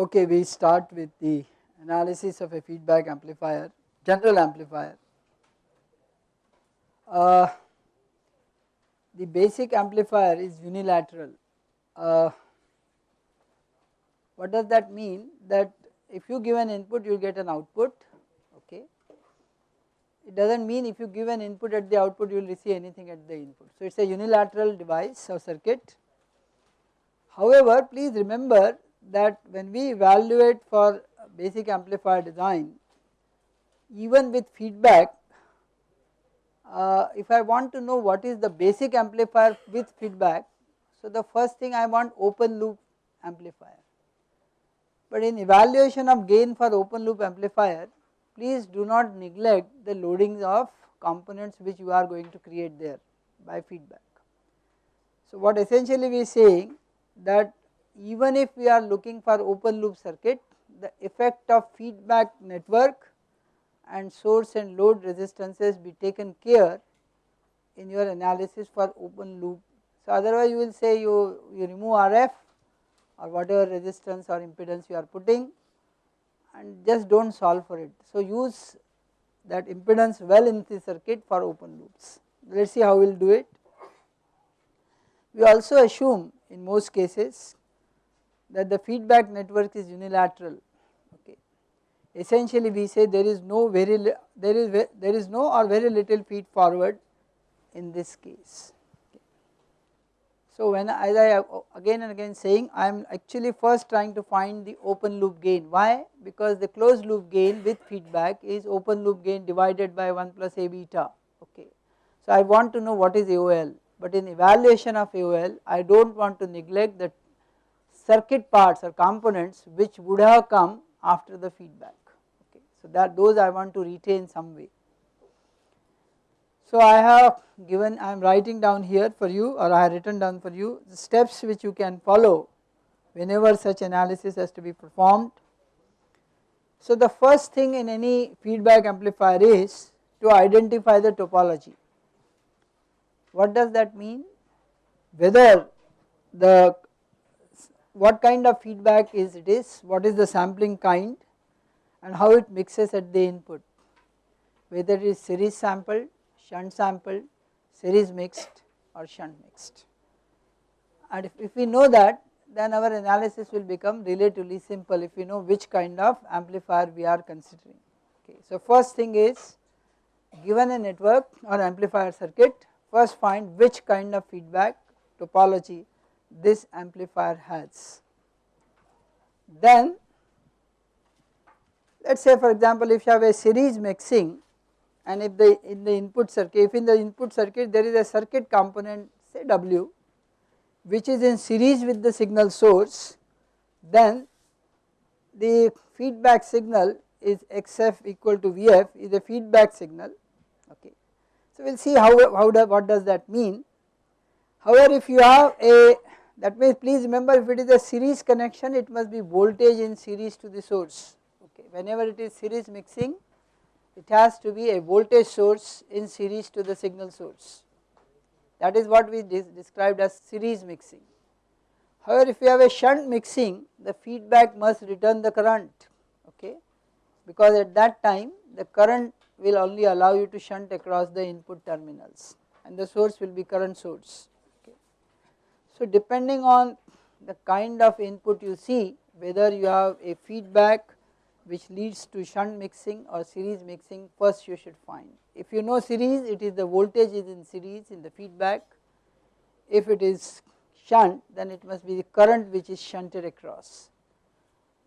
Okay, we start with the analysis of a feedback amplifier, general amplifier. Uh, the basic amplifier is unilateral. Uh, what does that mean? That if you give an input you will get an output okay. It does not mean if you give an input at the output you will receive anything at the input. So it is a unilateral device or circuit. However, please remember that when we evaluate for basic amplifier design even with feedback uh, if I want to know what is the basic amplifier with feedback so the first thing I want open loop amplifier but in evaluation of gain for open loop amplifier please do not neglect the loadings of components which you are going to create there by feedback. So what essentially we are saying that even if we are looking for open loop circuit the effect of feedback network and source and load resistances be taken care in your analysis for open loop. So otherwise you will say you, you remove RF or whatever resistance or impedance you are putting and just do not solve for it. So use that impedance well in the circuit for open loops. Let us see how we will do it. We also assume in most cases that the feedback network is unilateral okay. Essentially we say there is no very there is there is no or very little feed forward in this case. So when as I again and again saying I am actually first trying to find the open loop gain why because the closed loop gain with feedback is open loop gain divided by 1 plus A beta okay. So I want to know what is AOL but in evaluation of AOL I do not want to neglect the circuit parts or components which would have come after the feedback okay. So that those I want to retain some way. So I have given I am writing down here for you or I have written down for you the steps which you can follow whenever such analysis has to be performed. So the first thing in any feedback amplifier is to identify the topology. What does that mean? Whether the what kind of feedback is it is, what is the sampling kind and how it mixes at the input whether it is series sampled shunt sampled, series mixed or shunt mixed. And if, if we know that then our analysis will become relatively simple if we know which kind of amplifier we are considering. Okay. So first thing is given a network or amplifier circuit first find which kind of feedback topology this amplifier has. Then let us say for example if you have a series mixing and if the in the input circuit if in the input circuit there is a circuit component say W which is in series with the signal source then the feedback signal is XF equal to VF is a feedback signal okay. So we will see how, how do, what does that mean. However if you have a that means please remember if it is a series connection it must be voltage in series to the source okay whenever it is series mixing it has to be a voltage source in series to the signal source. That is what we described as series mixing. However, if you have a shunt mixing, the feedback must return the current, okay, because at that time the current will only allow you to shunt across the input terminals and the source will be current source. So, depending on the kind of input you see, whether you have a feedback which leads to shunt mixing or series mixing first you should find. If you know series it is the voltage is in series in the feedback, if it is shunt then it must be the current which is shunted across.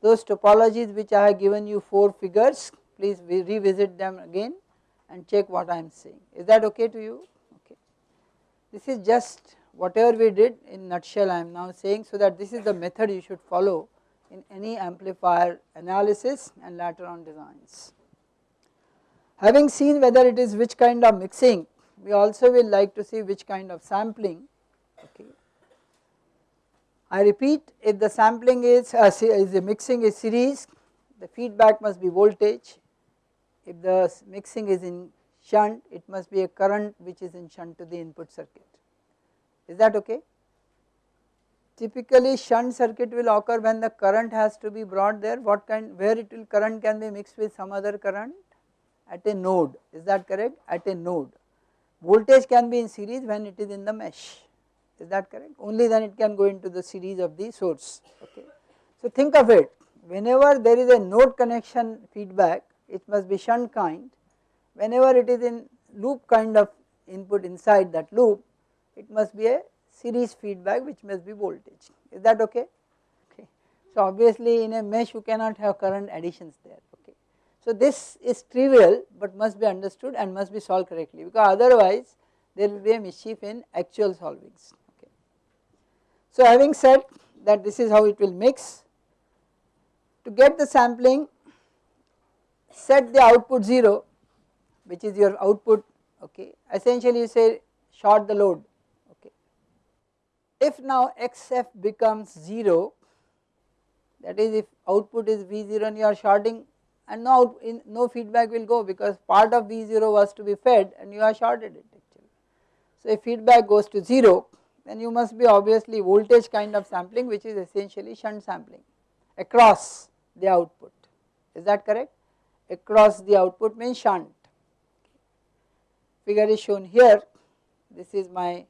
Those topologies which I have given you 4 figures please revisit them again and check what I am saying. Is that okay to you? Okay. This is just whatever we did in nutshell I am now saying so that this is the method you should follow in any amplifier analysis and later on designs. Having seen whether it is which kind of mixing, we also will like to see which kind of sampling. Okay. I repeat if the sampling is, uh, is the mixing is series, the feedback must be voltage. If the mixing is in shunt, it must be a current which is in shunt to the input circuit. Is that okay? typically shunt circuit will occur when the current has to be brought there. What kind where it will current can be mixed with some other current? At a node. Is that correct? At a node. Voltage can be in series when it is in the mesh. Is that correct? Only then it can go into the series of the source. Okay. So think of it. Whenever there is a node connection feedback it must be shunt kind. Whenever it is in loop kind of input inside that loop it must be a series feedback which must be voltage. Is that okay? Okay. So obviously in a mesh you cannot have current additions there. Okay. So this is trivial but must be understood and must be solved correctly because otherwise there will be a mischief in actual solvings. Okay. So having said that this is how it will mix to get the sampling set the output 0 which is your output. Okay. Essentially you say short the load. If now xf becomes 0 that is if output is V0 and you are shorting and no, in, no feedback will go because part of V0 was to be fed and you are shorted it actually. So if feedback goes to 0 then you must be obviously voltage kind of sampling which is essentially shunt sampling across the output. Is that correct? Across the output means shunt. Figure is shown here. This is my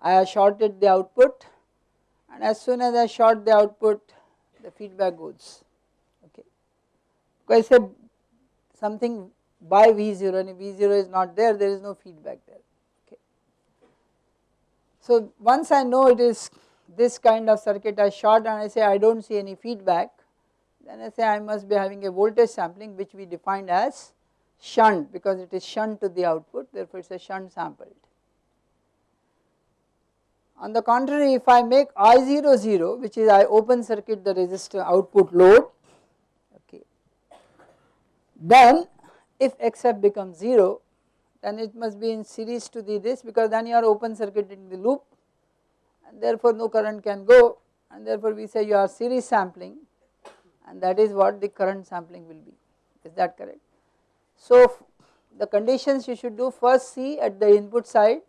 I have shorted the output and as soon as I short the output the feedback goes okay because I say something by V0 and if V0 is not there there is no feedback there okay. So once I know it is this kind of circuit I short and I say I do not see any feedback then I say I must be having a voltage sampling which we defined as shunt because it is shunt to the output therefore it is a shunt sampled. On the contrary if I make I0 0 which is I open circuit the resistor output load okay then if XF becomes 0 then it must be in series to the this because then you are open circuit in the loop and therefore no current can go and therefore we say you are series sampling and that is what the current sampling will be is that correct. So the conditions you should do first see at the input side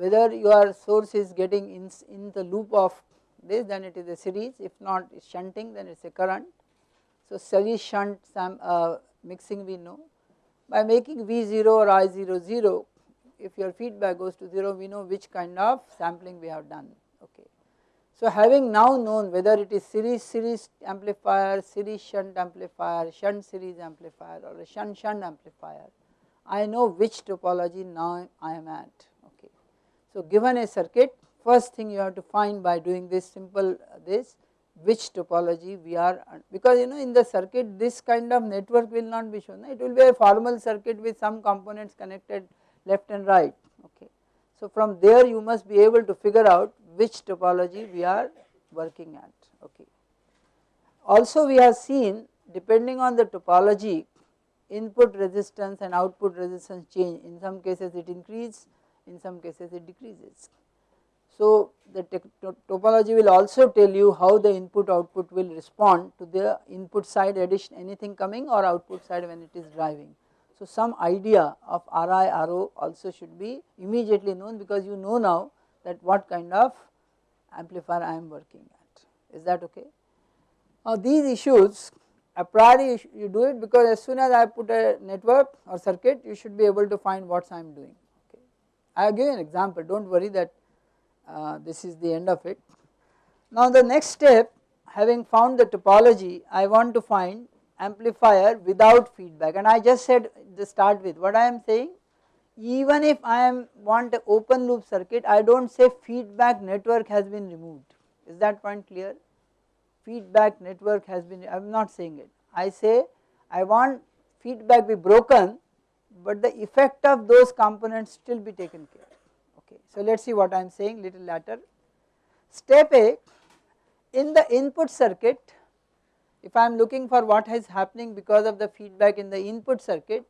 whether your source is getting in, in the loop of this then it is a series if not shunting then it is a current. So series shunt uh, mixing we know by making V0 or I0 0 if your feedback goes to 0 we know which kind of sampling we have done okay. So having now known whether it is series series amplifier, series shunt amplifier, shunt series amplifier or a shunt shunt amplifier, I know which topology now I am at. So given a circuit first thing you have to find by doing this simple uh, this which topology we are because you know in the circuit this kind of network will not be shown it will be a formal circuit with some components connected left and right okay. So from there you must be able to figure out which topology we are working at okay. Also we have seen depending on the topology input resistance and output resistance change in some cases it increases in some cases it decreases. So the topology will also tell you how the input output will respond to the input side addition anything coming or output side when it is driving. So some idea of Ri Ro also should be immediately known because you know now that what kind of amplifier I am working at is that okay. Now these issues a priori you do it because as soon as I put a network or circuit you should be able to find what I am doing. I give you an example do not worry that uh, this is the end of it. Now the next step having found the topology I want to find amplifier without feedback. And I just said to start with what I am saying even if I am want a open loop circuit I do not say feedback network has been removed. Is that point clear? Feedback network has been I am not saying it. I say I want feedback be broken but the effect of those components still be taken care okay. So let us see what I am saying little later. Step A in the input circuit if I am looking for what is happening because of the feedback in the input circuit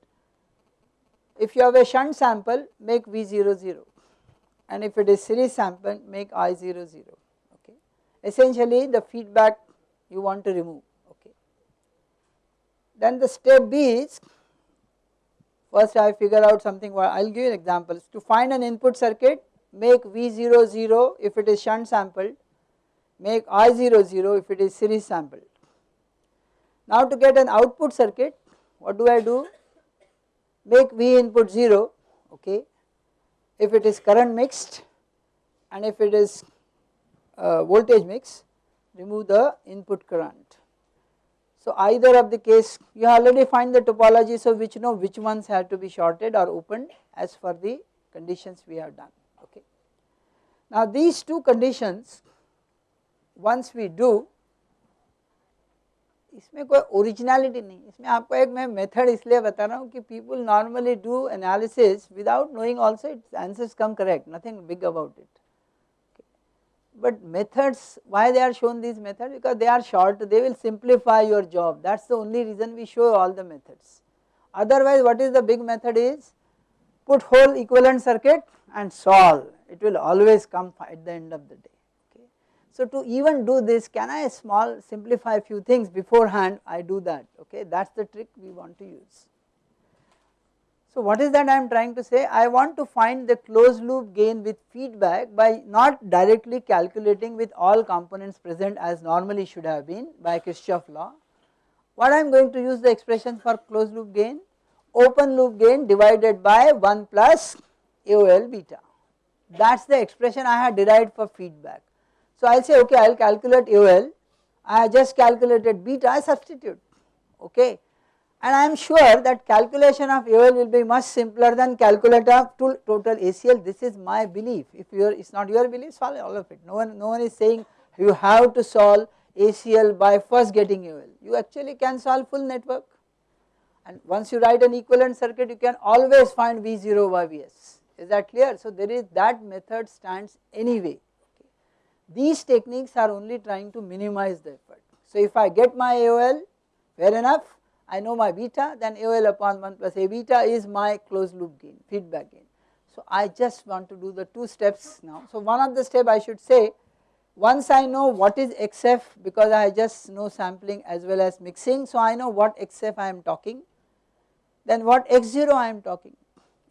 if you have a shunt sample make V0 0 and if it is series sample make I0 0 okay. Essentially the feedback you want to remove okay. Then the step B is first I figure out something I will give you an example to find an input circuit make V0 0 if it is shunt sampled, make I0 0 if it is series sampled. Now to get an output circuit what do I do? Make V input 0 okay if it is current mixed and if it is uh, voltage mix remove the input current. So either of the case you already find the topology so which know which ones have to be shorted or opened as for the conditions we have done okay. Now these two conditions once we do इसमें कोई originality नहीं इसमें आपको एक मैं method इसलिए बता रहा हूँ कि people normally do analysis without knowing also it's answers come correct nothing big about it but methods why they are shown these methods? Because they are short they will simplify your job. That is the only reason we show all the methods. Otherwise what is the big method is put whole equivalent circuit and solve. It will always come at the end of the day. Okay. So to even do this can I small simplify few things beforehand? I do that. Okay. That is the trick we want to use. So what is that I am trying to say? I want to find the closed loop gain with feedback by not directly calculating with all components present as normally should have been by Kirchhoff law. What I am going to use the expression for closed loop gain? Open loop gain divided by 1 plus AOL beta. That is the expression I had derived for feedback. So I will say okay I will calculate AOL, I just calculated beta I substitute okay and I am sure that calculation of AOL will be much simpler than calculation of total ACL this is my belief. If your it is not your belief solve all of it. No one no one is saying you have to solve ACL by first getting AOL you actually can solve full network. And once you write an equivalent circuit you can always find V0 by Vs is that clear? So there is that method stands anyway. These techniques are only trying to minimize the effort. So if I get my AOL fair enough I know my beta then AOL upon 1 plus A beta is my closed loop gain feedback gain. So I just want to do the two steps now. So one of the step I should say once I know what is XF because I just know sampling as well as mixing so I know what XF I am talking then what X0 I am talking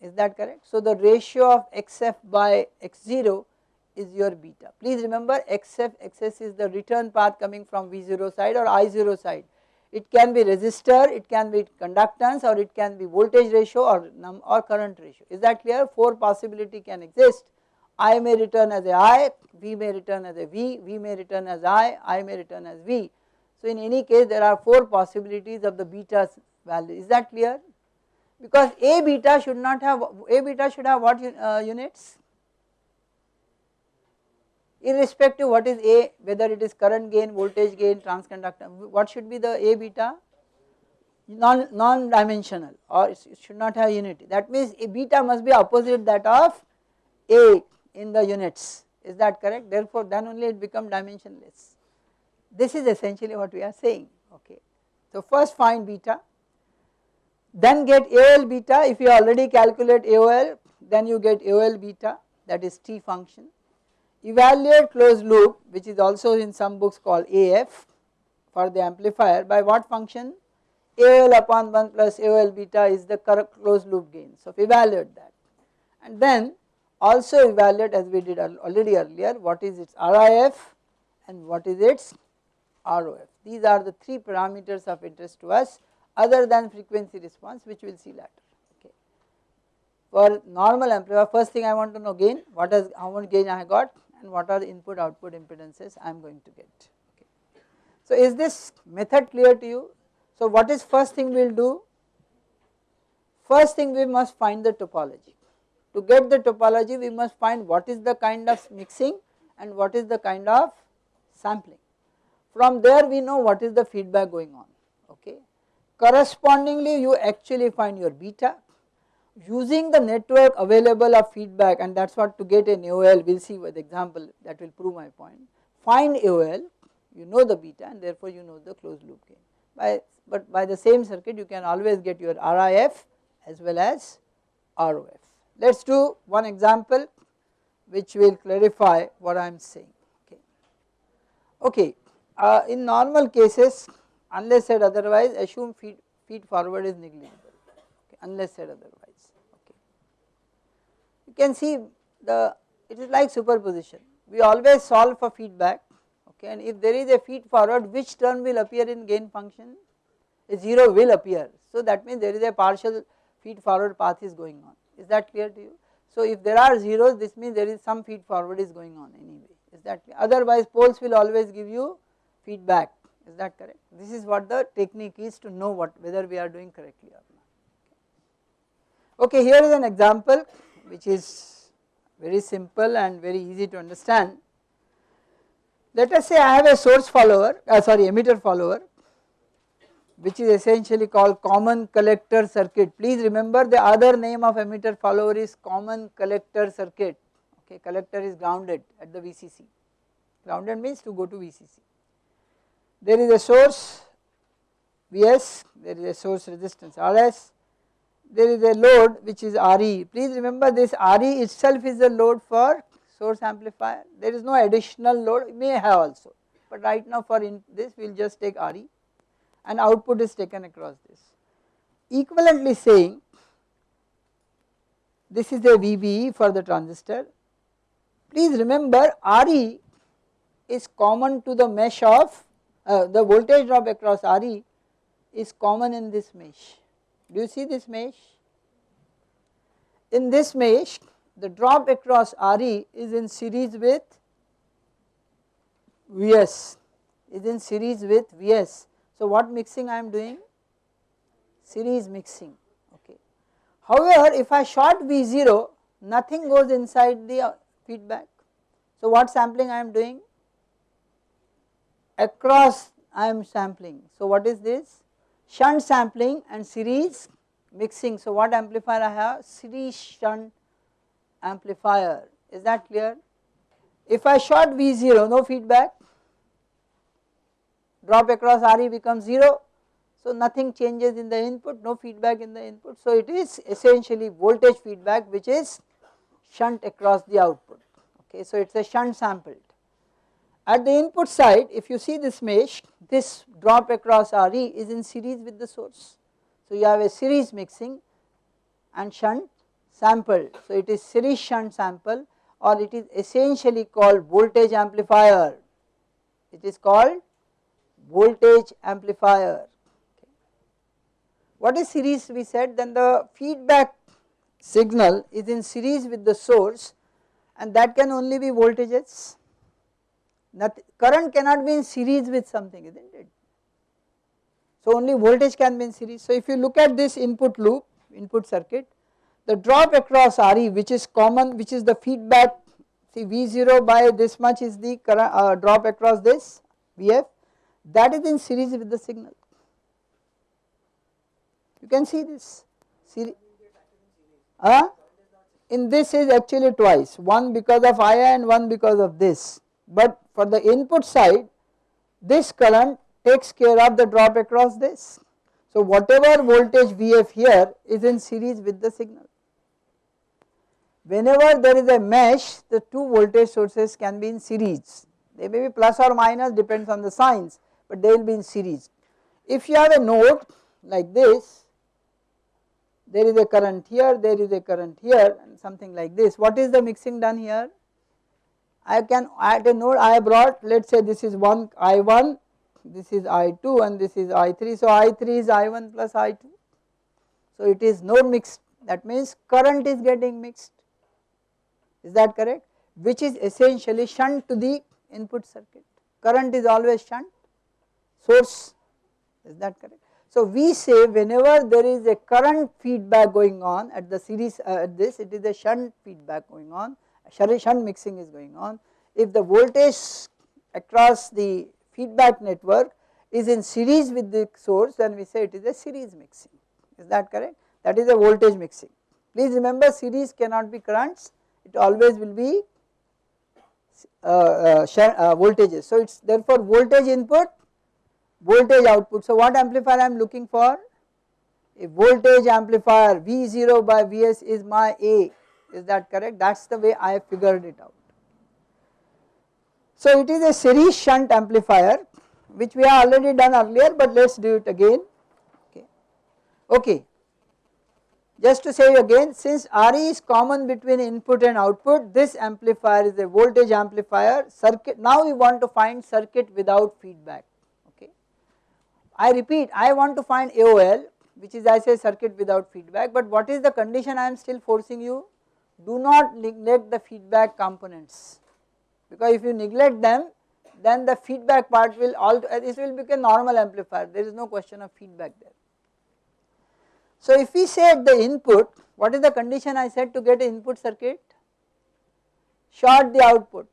is that correct. So the ratio of XF by X0 is your beta. Please remember XF XS is the return path coming from V0 side or I0 side it can be resistor, it can be conductance or it can be voltage ratio or, or current ratio. Is that clear? 4 possibility can exist. I may return as a I, V may return as a V, V may return as I, I may return as V. So in any case there are 4 possibilities of the beta value. Is that clear? Because A beta should not have, A beta should have what uh, units? Irrespective what is A whether it is current gain, voltage gain, transconductor what should be the A beta? Non, non dimensional or it should not have unity. That means A beta must be opposite that of A in the units. Is that correct? Therefore then only it become dimensionless. This is essentially what we are saying. Okay. So first find beta then get AOL beta. If you already calculate AOL then you get AOL beta that is T function evaluate closed loop which is also in some books called AF for the amplifier by what function AOL upon 1 plus AOL beta is the correct closed loop gain. So evaluate that and then also evaluate as we did already earlier what is its RIF and what is its ROF. These are the three parameters of interest to us other than frequency response which we will see later. For normal amplifier first thing I want to know gain what is how much gain I got and what are the input output impedances I am going to get. Okay. So is this method clear to you? So what is first thing we will do? First thing we must find the topology. To get the topology we must find what is the kind of mixing and what is the kind of sampling. From there we know what is the feedback going on okay. Correspondingly you actually find your beta using the network available of feedback and that is what to get an AOL we will see with example that will prove my point. Find AOL you know the beta and therefore you know the closed loop gain by but by the same circuit you can always get your RIF as well as ROF. Let us do one example which will clarify what I am saying okay. Okay uh, in normal cases unless said otherwise assume feed, feed forward is negligible okay, unless said otherwise can see the it is like superposition. We always solve for feedback okay and if there is a feed forward which term will appear in gain function? A 0 will appear. So that means there is a partial feed forward path is going on. Is that clear to you? So if there are zeros this means there is some feed forward is going on anyway. Is that clear? Otherwise poles will always give you feedback. Is that correct? This is what the technique is to know what whether we are doing correctly or not. Okay, here is an example which is very simple and very easy to understand. Let us say I have a source follower, uh, sorry emitter follower which is essentially called common collector circuit. Please remember the other name of emitter follower is common collector circuit, okay collector is grounded at the VCC, grounded means to go to VCC. There is a source Vs, there is a source resistance Rs, there is a load which is Re. Please remember this Re itself is the load for source amplifier, there is no additional load, may have also, but right now for this we will just take Re and output is taken across this. Equivalently saying this is a VBE for the transistor. Please remember Re is common to the mesh of uh, the voltage drop across Re is common in this mesh. Do you see this mesh? In this mesh the drop across Re is in series with Vs is in series with Vs so what mixing I am doing? Series mixing okay. However if I short V0 nothing goes inside the uh, feedback. So what sampling I am doing? Across I am sampling. So what is this? Shunt sampling and series mixing. So what amplifier I have? Series shunt amplifier. Is that clear? If I short V0 no feedback drop across Re becomes 0. So nothing changes in the input, no feedback in the input. So it is essentially voltage feedback which is shunt across the output. Okay, so it is a shunt sampled. At the input side if you see this mesh this drop across Re is in series with the source. So you have a series mixing and shunt sample. So it is series shunt sample or it is essentially called voltage amplifier. It is called voltage amplifier. What is series we said then the feedback signal is in series with the source and that can only be voltages. Nothing, current cannot be in series with something isn't it. So only voltage can be in series. So if you look at this input loop, input circuit, the drop across Re which is common which is the feedback see V0 by this much is the current, uh, drop across this Vf that is in series with the signal. You can see this series. In this is actually twice, one because of I and one because of this. But for the input side, this current takes care of the drop across this. So whatever voltage Vf here is in series with the signal. Whenever there is a mesh, the two voltage sources can be in series. They may be plus or minus depends on the signs but they will be in series. If you have a node like this, there is a current here, there is a current here and something like this. What is the mixing done here? I can add a node I brought let us say this is one I1, this is I2 and this is I3. So I3 is I1 plus I2. So it is node mixed that means current is getting mixed is that correct which is essentially shunt to the input circuit. Current is always shunt source is that correct. So we say whenever there is a current feedback going on at the series uh, at this it is a shunt feedback going on shunt mixing is going on. If the voltage across the feedback network is in series with the source then we say it is a series mixing is that correct that is a voltage mixing. Please remember series cannot be currents it always will be uh, uh, uh, voltages. So it is therefore voltage input voltage output. So what amplifier I am looking for? A voltage amplifier V0 by Vs is my A is that correct that is the way I have figured it out. So it is a series shunt amplifier which we have already done earlier but let us do it again okay. Okay. just to say again since RE is common between input and output this amplifier is a voltage amplifier circuit now we want to find circuit without feedback okay. I repeat I want to find AOL which is I say circuit without feedback but what is the condition I am still forcing you do not neglect the feedback components because if you neglect them then the feedback part will all this will become normal amplifier there is no question of feedback there. So if we say at the input what is the condition I said to get an input circuit? Short the output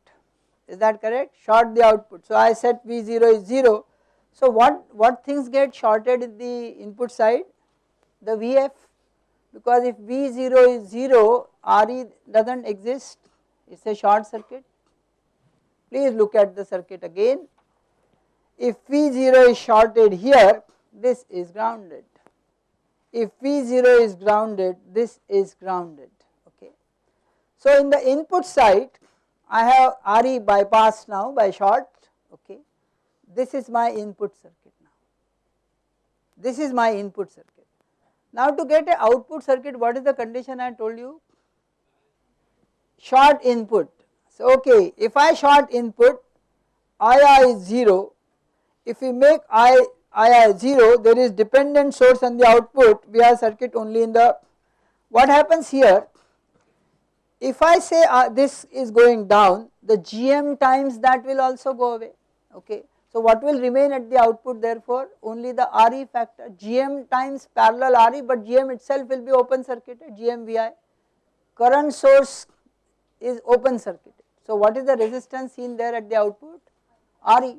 is that correct? Short the output. So I said V0 is 0. So what, what things get shorted in the input side? The VF because if V0 is 0 RE does not exist it is a short circuit. Please look at the circuit again. If V0 is shorted here this is grounded if V0 is grounded this is grounded okay. So in the input side I have RE bypassed now by short okay this is my input circuit now this is my input circuit. Now to get a output circuit what is the condition I told you? Short input. So okay if I short input II is 0 if we make I I 0 there is dependent source on the output we have circuit only in the what happens here? If I say uh, this is going down the GM times that will also go away. Okay. So what will remain at the output therefore only the RE factor GM times parallel RE but GM itself will be open circuited GMVI current source is open circuited. So what is the resistance seen there at the output? RE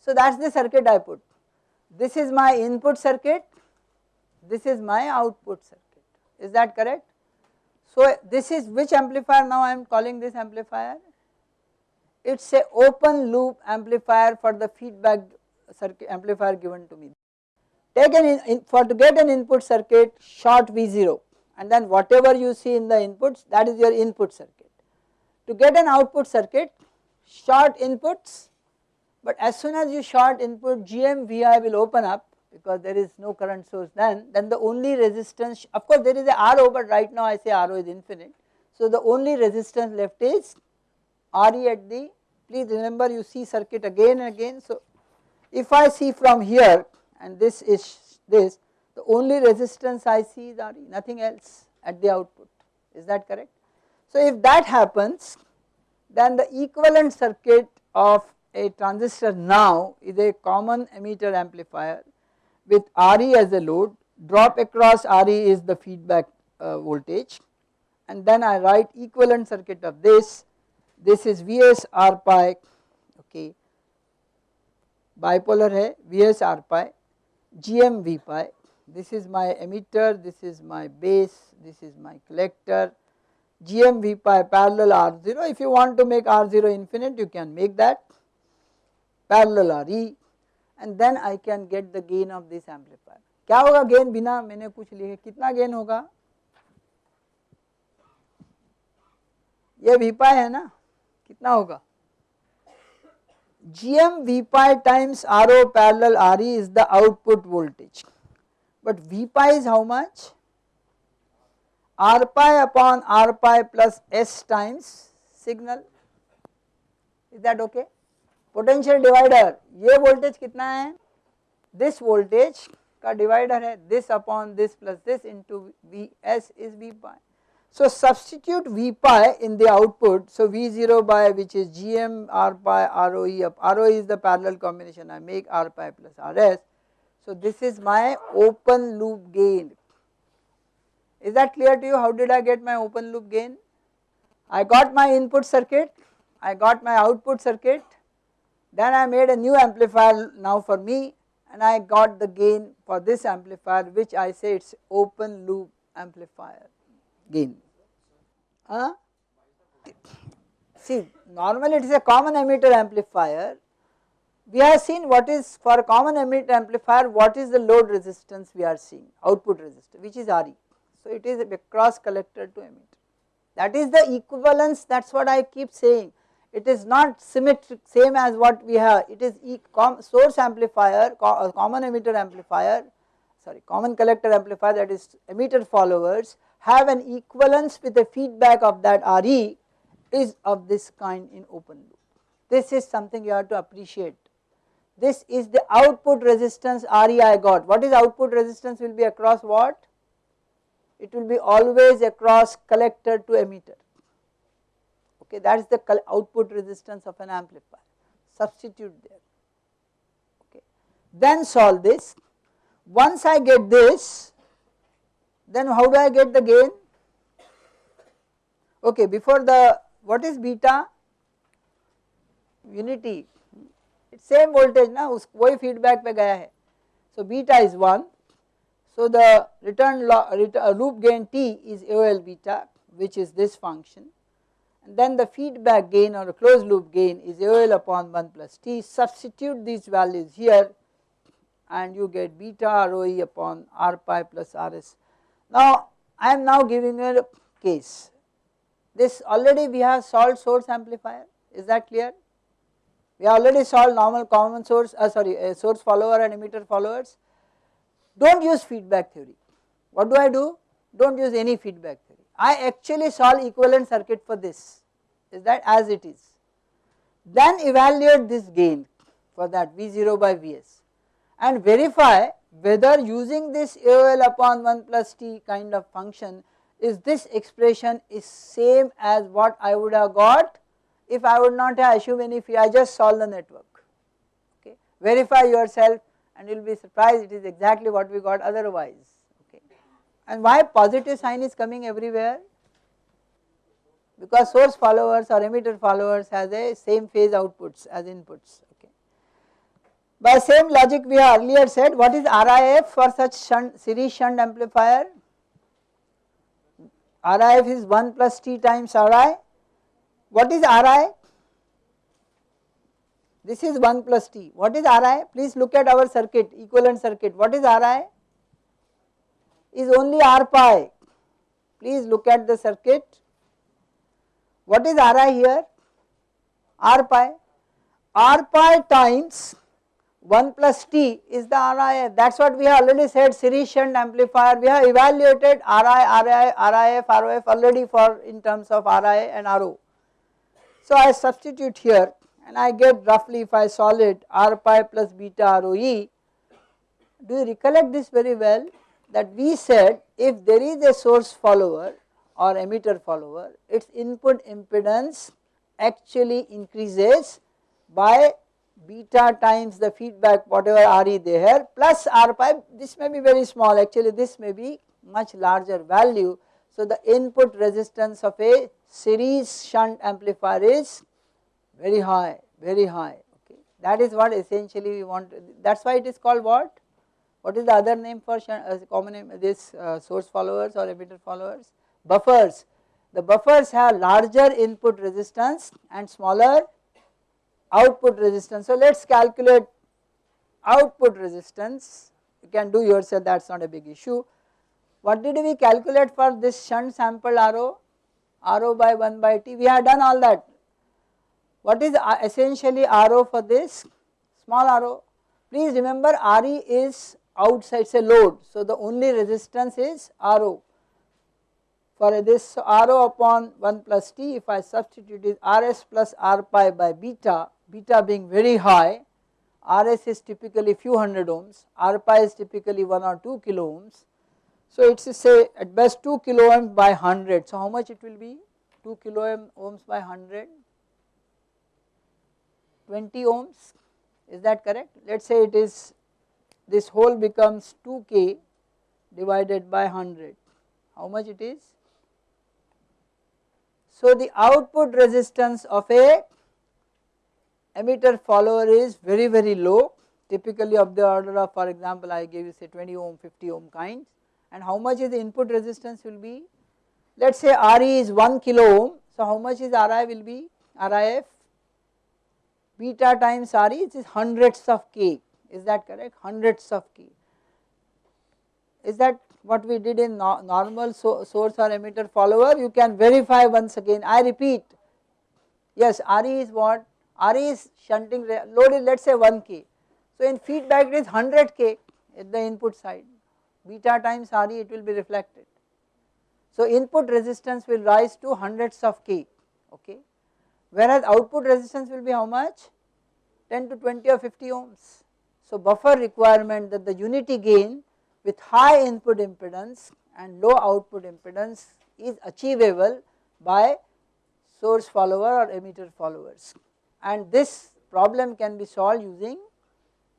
so that is the circuit I put. This is my input circuit, this is my output circuit, is that correct? So this is which amplifier? Now I am calling this amplifier? It is a open loop amplifier for the feedback circuit amplifier given to me. Take an in, in, for to get an input circuit short V0 and then whatever you see in the inputs that is your input circuit. To get an output circuit short inputs but as soon as you short input GMVI will open up because there is no current source then, then the only resistance, of course there is a RO but right now I say RO is infinite. So the only resistance left is RE at the, please remember you see circuit again and again. So if I see from here and this is this, the only resistance I see is RE, nothing else at the output, is that correct? So if that happens, then the equivalent circuit of a transistor now is a common emitter amplifier with RE as a load, drop across RE is the feedback uh, voltage and then I write equivalent circuit of this, this is Vs R pi okay bipolar hai Vs R pi GM V pi this is my emitter, this is my base, this is my collector GM V pi parallel R0 if you want to make R0 infinite you can make that parallel RE and then I can get the gain of this amplifier. क्या होगा gain बिना मैंने कुछ लिखे कितना gain होगा ये V pi है ना कितना होगा? G M V pi times R O parallel R E is the output voltage but V pi is how much R pi upon R pi plus S times signal is that okay potential divider ये voltage कितना है? This voltage का divider है this upon this plus this into V S is V pi so substitute v pi in the output. So v0 by which is gm r pi roe of roe is the parallel combination. I make r pi plus rs so this is my open loop gain. Is that clear to you? How did i get my open loop gain? I got my input circuit. I got my output circuit. Then I made a new amplifier now for me and I got the gain for this amplifier which I say it is open loop amplifier gain. Huh? See normally it is a common emitter amplifier. We have seen what is for common emitter amplifier what is the load resistance we are seeing output resistance which is RE. So it is a cross collector to emitter. That is the equivalence that is what I keep saying it is not symmetric same as what we have it is source amplifier co uh, common emitter amplifier sorry common collector amplifier that is emitter followers have an equivalence with the feedback of that RE is of this kind in open loop. This is something you have to appreciate. This is the output resistance RE I got. What is output resistance will be across what? It will be always across collector to emitter. Okay, that is the output resistance of an amplifier. Substitute there. Okay. Then solve this. Once I get this, then how do I get the gain? Okay, before the what is beta? Unity. It's same voltage ना वही feedback पे गया है. So beta is 1. So the return, return loop gain T is AOL beta which is this function and then the feedback gain or a closed loop gain is AOL upon 1 plus T. Substitute these values here and you get beta ROE upon R pi plus RS. now I am now giving you a case. This already we have solved source amplifier, is that clear? We already solved normal common source, uh, sorry, uh, source follower and emitter followers. Do not use feedback theory. What do I do? Do not use any feedback theory. I actually solve equivalent circuit for this, is that as it is. Then evaluate this gain for that V0 by Vs and verify whether using this AOL upon 1 plus T kind of function is this expression is same as what I would have got if I would not have assumed any fee, I just solve the network. Okay. Verify yourself and you will be surprised it is exactly what we got otherwise. Okay. And why positive sign is coming everywhere? Because source followers or emitter followers has a same phase outputs as inputs. By same logic we have earlier said what is RIF for such shunt, series shunt amplifier? RIF is 1 plus T times RI what is Ri? This is 1 plus T. What is Ri? Please look at our circuit, equivalent circuit. What is Ri? Is only R pi. Please look at the circuit. What is Ri here? R pi. R pi times 1 plus T is the RIF. That is what we have already said series shunt amplifier. We have evaluated RI, RI, RIF, ROF already for in terms of RI and RO. So I substitute here and I get roughly if I solve it r pi plus beta ROE. Do you recollect this very well that we said if there is a source follower or emitter follower its input impedance actually increases by beta times the feedback whatever Re there plus R pi this may be very small actually this may be much larger value. So the input resistance of a series shunt amplifier is very high, very high, okay. That is what essentially we want, that is why it is called what? What is the other name for shunt, uh, common name, this uh, source followers or emitter followers? Buffers. The buffers have larger input resistance and smaller output resistance. So let us calculate output resistance, you can do yourself that is not a big issue. What did we calculate for this shunt sample RO? RO by 1 by T, we have done all that. What is uh, essentially RO for this? Small RO. Please remember RE is outside say load. So the only resistance is RO. For this RO upon 1 plus T if I substitute is RS plus R pi by beta, beta being very high, RS is typically few hundred ohms, R pi is typically 1 or 2 kilo ohms so it is say at best 2 kilo ohms by 100. So how much it will be? 2 kilo ohms by 100, 20 ohms is that correct? Let us say it is this whole becomes 2k divided by 100. How much it is? So the output resistance of a emitter follower is very very low. Typically of the order of for example I gave you say 20 ohm 50 ohm kinds. And how much is the input resistance will be? Let us say Re is 1 kilo ohm. So how much is Ri will be? RIF beta times Re it is hundreds of k. Is that correct? Hundreds of k. Is that what we did in no normal so source or emitter follower? You can verify once again. I repeat. Yes Re is what Re is shunting load is let us say 1 k. So in feedback it is 100 k at the input side. Beta times Re it will be reflected. So input resistance will rise to hundreds of K okay? Whereas output resistance will be how much? 10 to 20 or 50 ohms. So buffer requirement that the unity gain with high input impedance and low output impedance is achievable by source follower or emitter followers and this problem can be solved using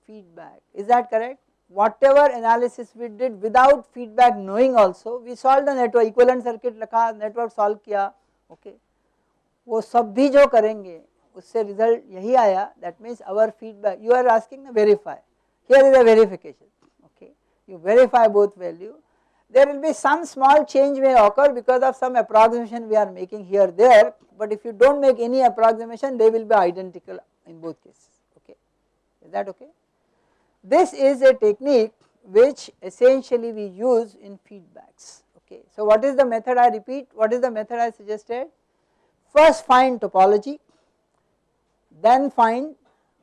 feedback is that correct whatever analysis we did without feedback knowing also we solved the network equivalent circuit रखा network solve किया okay वो सब भी जो करेंगे उससे result यही आया that means our feedback you are asking the verify here is a verification okay you verify both value there will be some small change may occur because of some approximation we are making here there. But if you do not make any approximation they will be identical in both cases. Okay? Is that okay. This is a technique which essentially we use in feedbacks. Okay. So what is the method I repeat? What is the method I suggested? First find topology then find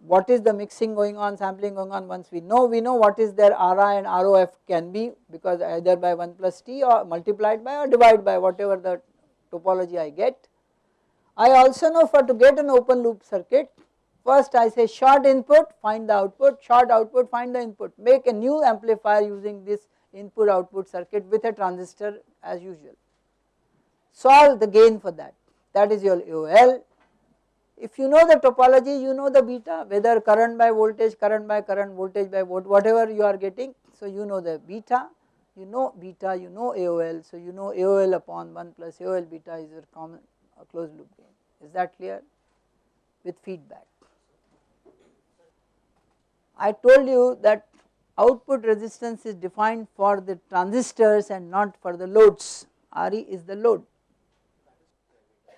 what is the mixing going on sampling going on once we know we know what is their RI and ROF can be because either by 1 plus T or multiplied by or divided by whatever the topology I get. I also know for to get an open loop circuit First I say short input find the output, short output find the input, make a new amplifier using this input output circuit with a transistor as usual. Solve the gain for that, that is your AOL. If you know the topology, you know the beta, whether current by voltage, current by current, voltage by whatever you are getting. So you know the beta, you know beta, you know AOL, so you know AOL upon 1 plus AOL beta is your common a closed loop gain. Is that clear? With feedback. I told you that output resistance is defined for the transistors and not for the loads, Re is the load.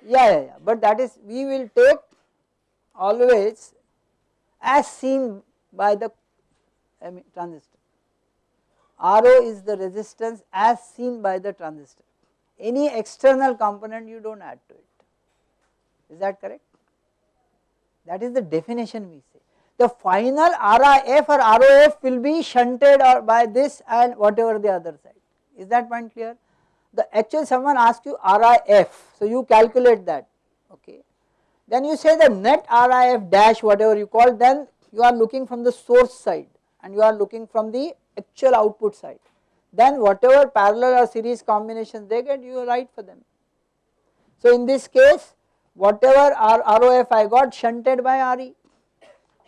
Yeah, yeah, yeah, but that is we will take always as seen by the I mean, transistor. RO is the resistance as seen by the transistor. Any external component you do not add to it. Is that correct? That is the definition we say the final RIF or ROF will be shunted or by this and whatever the other side. Is that point clear? The actual someone asks you RIF, so you calculate that, okay. Then you say the net RIF dash whatever you call, then you are looking from the source side and you are looking from the actual output side. Then whatever parallel or series combinations they get, you write for them. So in this case, whatever ROF I got shunted by RE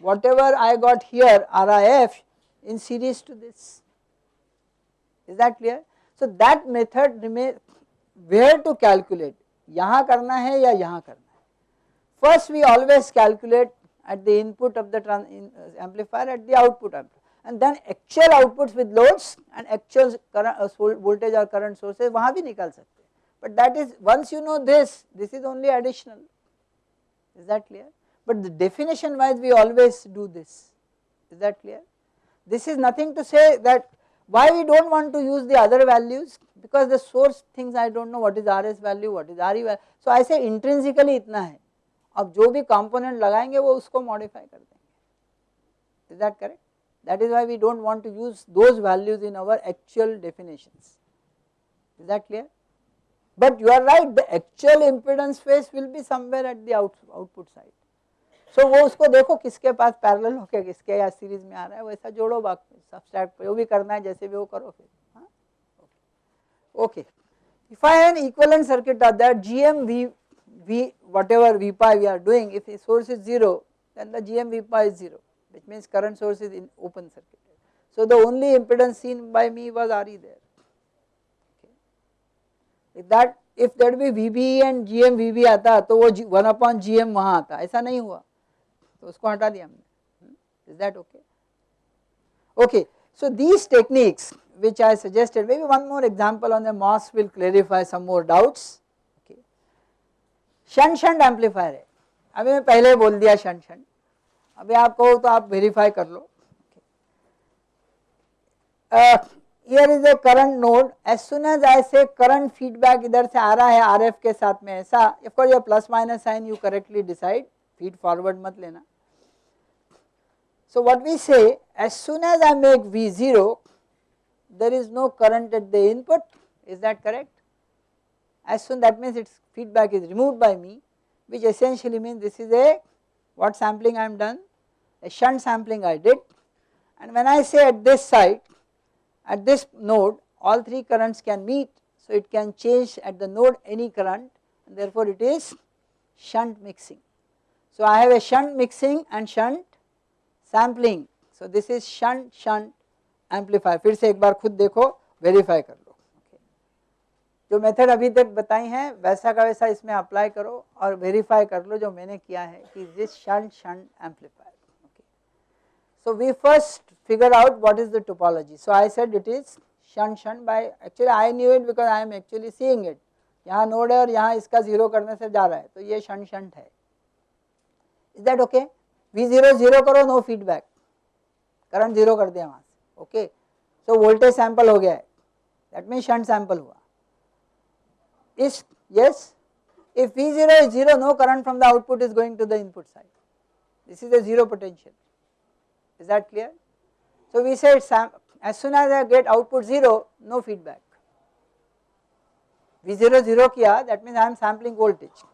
whatever I got here RIF in series to this. Is that clear? So that method remain where to calculate यहाँ करना है या यहाँ करना है first we always calculate at the input of the uh, amplifier at the output amplifier and then actual outputs with loads and actual current uh, voltage or current sources वहाँ भी निकाल सकते हैं but that is once you know this this is only additional is that clear but the definition wise we always do this, is that clear? This is nothing to say that why we do not want to use the other values because the source things I do not know what is RS value, what is RE value. So I say intrinsically itna hai. अब जो भी component लगाएँगे, वो उसको modify कर देंगे। Is that correct that is why we don't want to use those values in our actual definition is that clear but you are right the actual impedance face will be somewhere at the side so वो उसको देखो किसके पास parallel होके, किसके या series में आ रहा है, वैसा जोड़ो बाकी सब्सट्रैक्ट जो भी करना है, जैसे भी वो करो फिर। Okay if I an equal circuit of that G M V V whatever V pi we are doing if the source is 0 then the GM V pi is 0 which means current source is in open circuit. So the only impedance seen by me was RE there. Okay. If that if that be VB and GM VB आता तो वो 1 upon GM वहाँ आता ऐसा नहीं हुआ तो उसको हटा दिया हमने is that okay okay so these techniques which i suggested maybe one more example on the MOS will clarify some more doubts okay Shunt amplifier है। अभी मैं पहले बोल दिया शंट शंट। अभी आप कहो तो आप वेरीफाई कर लो। Here is a current node as soon as ऐसे करंट फीडबैक इधर से आ रहा है आरएफ के साथ में, ऐसा ऑफकोर्स ये plus minus sign you correctly decide feed forward मत लेना। So what we say, as soon as I make V0 there is no current at the input. Is that correct? as soon that means its feedback is removed by me which essentially means this is a what sampling I am done a shunt sampling I did and when I say at this site at this node all three currents can meet so it can change at the node any current and therefore it is shunt mixing. So I have a shunt mixing and shunt sampling so this is shunt shunt amplifier फिर से एक बार खुद देखो verify कर लो जो method अभी तक बताई हैं, वैसा का वैसा इसमें अप्लाई करो और वेरीफाई कर लो जो मैंने किया है कि this shunt shunt amplifier okay so we first figure out what is the topology. So, i said it is shunt shunt by, actually i knew it because i am actually seeing it यहाँ node है और यहाँ इसका zero करने से जा रहा है। तो ये शंट शंट है। Is that okay V zero zero करो नो फीडबैक करंट ज़ीरो कर दिया वहाँ से। ओके सो वोल्टेज सैंपल हो गया है। दैट मीन शंट सैंपल हुआ। Is yes if V0 is 0 no current from the output is going to the input side. This is a 0 potential. Is that clear. So we said as soon as I get output 0 no feedback. V0 0 kiya that means I am sampling voltage.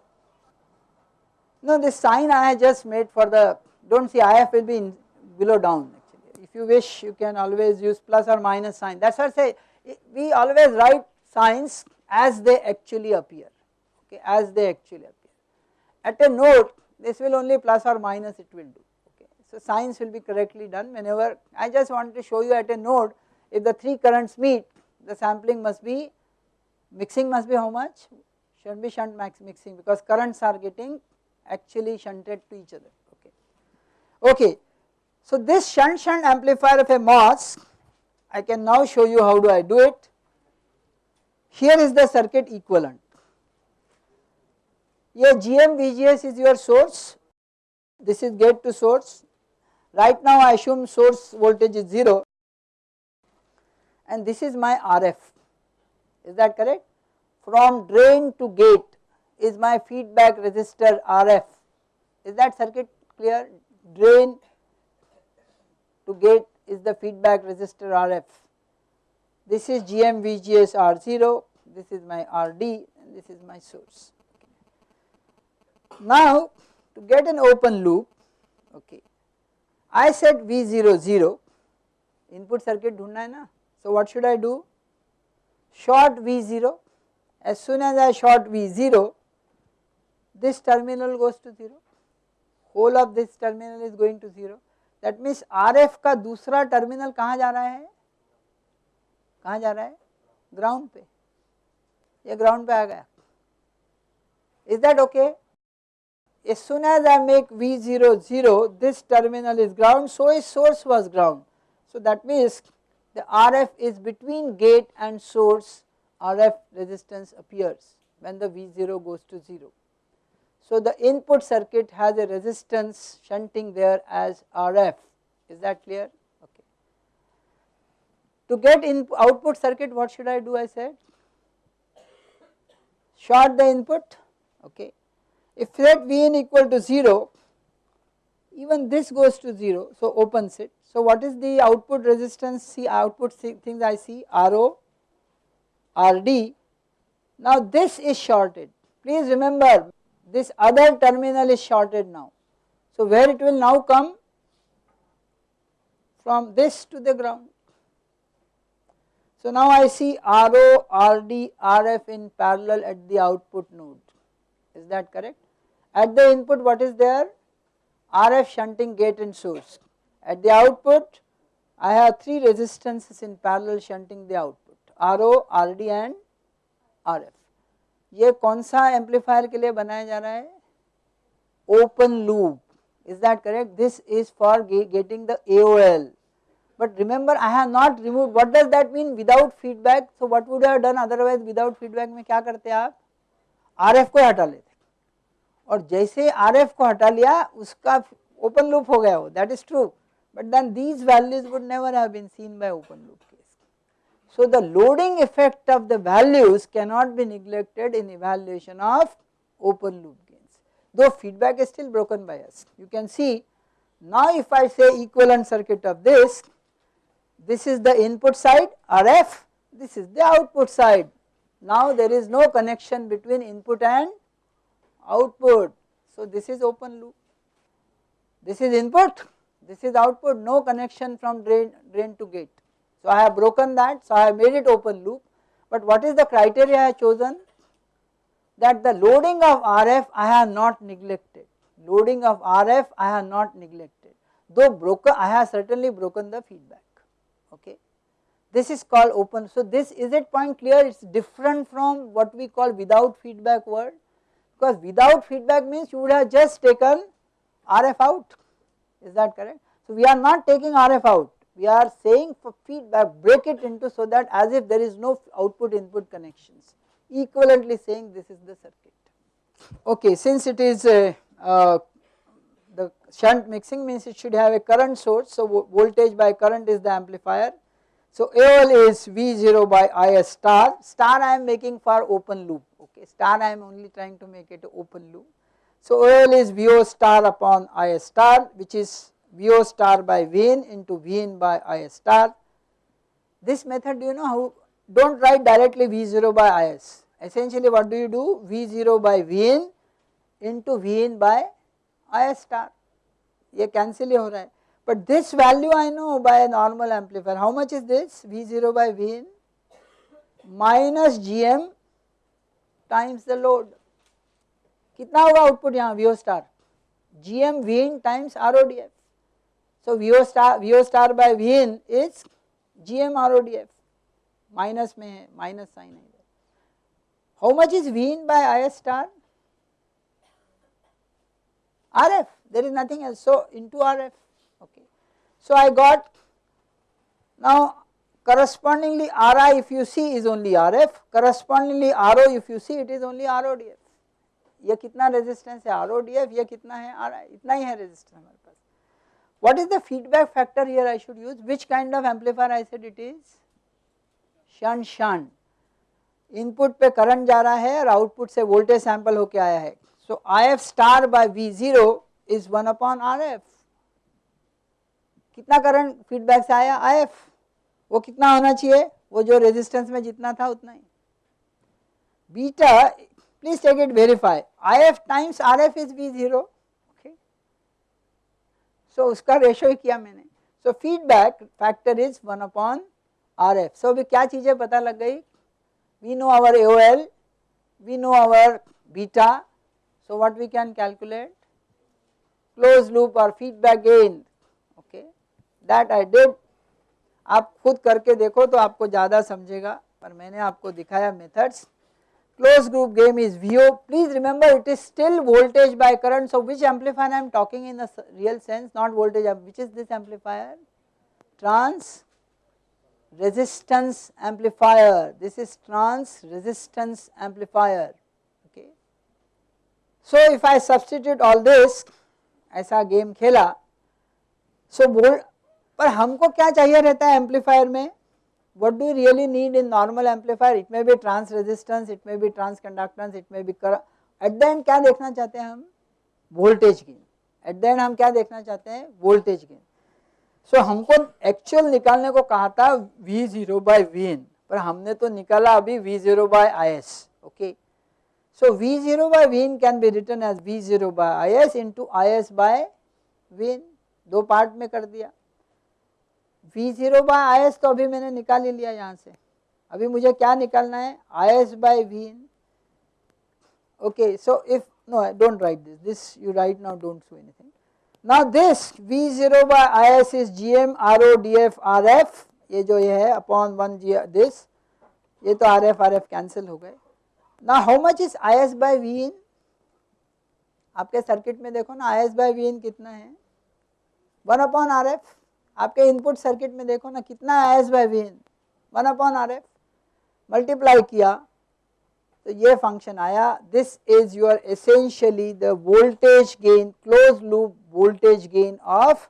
No this sign I just made for the do not see IF will be in below down actually. If you wish you can always use plus or minus sign. That is why I say we always write signs as they actually appear okay as they actually appear. At a node this will only plus or minus it will do okay. So signs will be correctly done whenever I just want to show you at a node if the three currents meet the sampling must be mixing must be how much should be shunt max mixing because currents are getting actually shunted to each other okay. Okay so this shunt shunt amplifier of a MOS I can now show you how do I do it here is the circuit equivalent. Here GM VGS is your source, this is gate to source. Right now I assume source voltage is 0 and this is my RF, is that correct? From drain to gate is my feedback resistor RF, is that circuit clear? Drain to gate is the feedback resistor RF this is GM VGS R0, this is my RD and this is my source. Now to get an open loop, okay, I said V0 0, input circuit ढूंढना है ना, so what should I do? Short V0, as soon as I short V0, this terminal goes to 0, whole of this terminal is going to 0, that means RF का दूसरा terminal कहाँ जा रहा है कहाँ जा रहा है ग्राउंड पे ये ग्राउंड पे आ गया is that okay as soon as I make V0 0 this terminal is ground so a source was ground so that means the RF is between gate and source RF resistance appears when the V0 goes to 0. So the input circuit has a resistance shunting there as RF is that clear To get in output circuit what should I do I said short the input okay. If let Vn equal to 0 even this goes to 0 so opens it. So what is the output resistance see output things I see RO, RD. Now this is shorted please remember this other terminal is shorted now. So where it will now come from this to the ground so now I see RO, RD, RF in parallel at the output node, is that correct? At the input what is there? RF shunting gate and source. At the output I have 3 resistances in parallel shunting the output RO, RD and RF. ये कौन सा amplifier के लिए बनाया जा रहा है open loop is that correct this is for getting the AOL but remember I have not removed what does that mean without feedback so what would I have done otherwise without feedback में क्या करते आप RF को हटा लेते और जैसे RF को हटा लिया उसका open loop हो गया वो that is true but then these values would never have been seen by open loop case. So the loading effect of the values cannot be neglected in evaluation of open loop gains though feedback is still broken by us you can see now if I say equivalent circuit of this this is the input side RF, this is the output side. Now there is no connection between input and output. So this is open loop. This is input, this is output, no connection from drain, drain to gate. So I have broken that, so I have made it open loop. But what is the criteria I have chosen? That the loading of RF I have not neglected. Loading of RF I have not neglected. Though broken, I have certainly broken the feedback. Okay. This is called open. So this is it point clear? It's different from what we call without feedback word because without feedback means you would have just taken RF out. Is that correct? So we are not taking RF out we are saying for feedback break it into so that as if there is no output input connections equivalently saying this is the circuit. Okay, since it is a, the shunt mixing means it should have a current source so voltage by current is the amplifier. So AOL is V0 by IS star, star I am making for open loop okay star I am only trying to make it open loop. So AOL is VO star upon IS star which is VO star by Vn into Vn by Is star. This method you know how do not write directly V0 by Is essentially what do you do V0 by Vn into Vn by I star ये cancel ही हो रहा है. But this value I know by normal amplifier how much is this V zero by V in minus G M times the load कितना होगा output यहाँ? V O star G M V in times R O D F so V O star V O star by V in is G M R O D F minus में है minus sign है. How much is V in by I S star RF there is nothing else so into RF okay. So I got now correspondingly Ri if you see is only RF correspondingly RO if you see it is only RODF ये कितना resistance है RODF ये कितना है RI इतना ही है resistance हमारे पास what is the feedback factor here I should use? Which kind of amplifier I said it is? Shunt shunt. Input पे करंट जा रहा है और आउटपुट से वोल्टेज सैंपल होके आया है I F star by V zero is one upon R F कितना करंट फीडबैक से आया आई एफ़ वो कितना होना चाहिए? वो जो रेजिस्टेंस में जितना था उतना ही। Beta please take it verify I F times R F is V zero so उसका रेशो ही किया मैंने। So feedback factor is one upon R F so अभी क्या चीज़ें पता लग गई? We know our A L we know our beta so what we can calculate closed loop or feedback gain okay that I did आप खुद करके देखो तो आपको ज़्यादा समझेगा पर मैंने आपको दिखाया methods closed group gain is VO. Please remember it is still voltage by current. So which amplifier I am talking in the real sense not voltage which is this amplifier? Trans resistance amplifier. This is trans resistance amplifier. Okay. So if I substitute all this ऐसा game खेला so so बोल पर हमको क्या चाहिए रहता है amplifier में what do you really need in normal amplifier it may be trans resistance it may be trans conductance it may be at the end क्या देखना चाहते हैं हम voltage gain at the end हम क्या देखना चाहते हैं वोल्टेज गेन सो हमको एक्चुअल निकालने को कहा था V ज़ीरो बाई पर हमने तो निकाला अभी V zero by I S okay so V zero by V N can be written as V zero by I into I S by V दो पार्ट में कर दिया। वी ज़ीरो बाय आई तो अभी मैंने निकाल ही लिया यहाँ से। अभी मुझे क्या निकालना है? By V in okay, so if, no, don't write this. This you write now, don't do anything. Now this v0 by is is gm ro df rf ये जो ये है अपॉन वन जी दिस ये तो R F R F cancel हो गए। ना how much is I S by V in आपके सर्किट में देखो ना I S by V in कितना है? वन अपॉन आर एफ़ आपके इनपुट सर्किट में देखो ना, कितना है S by V N one upon R F multiply किया तो ये फ़ंक्शन आया। This is your essentially the voltage gain close loop voltage gain of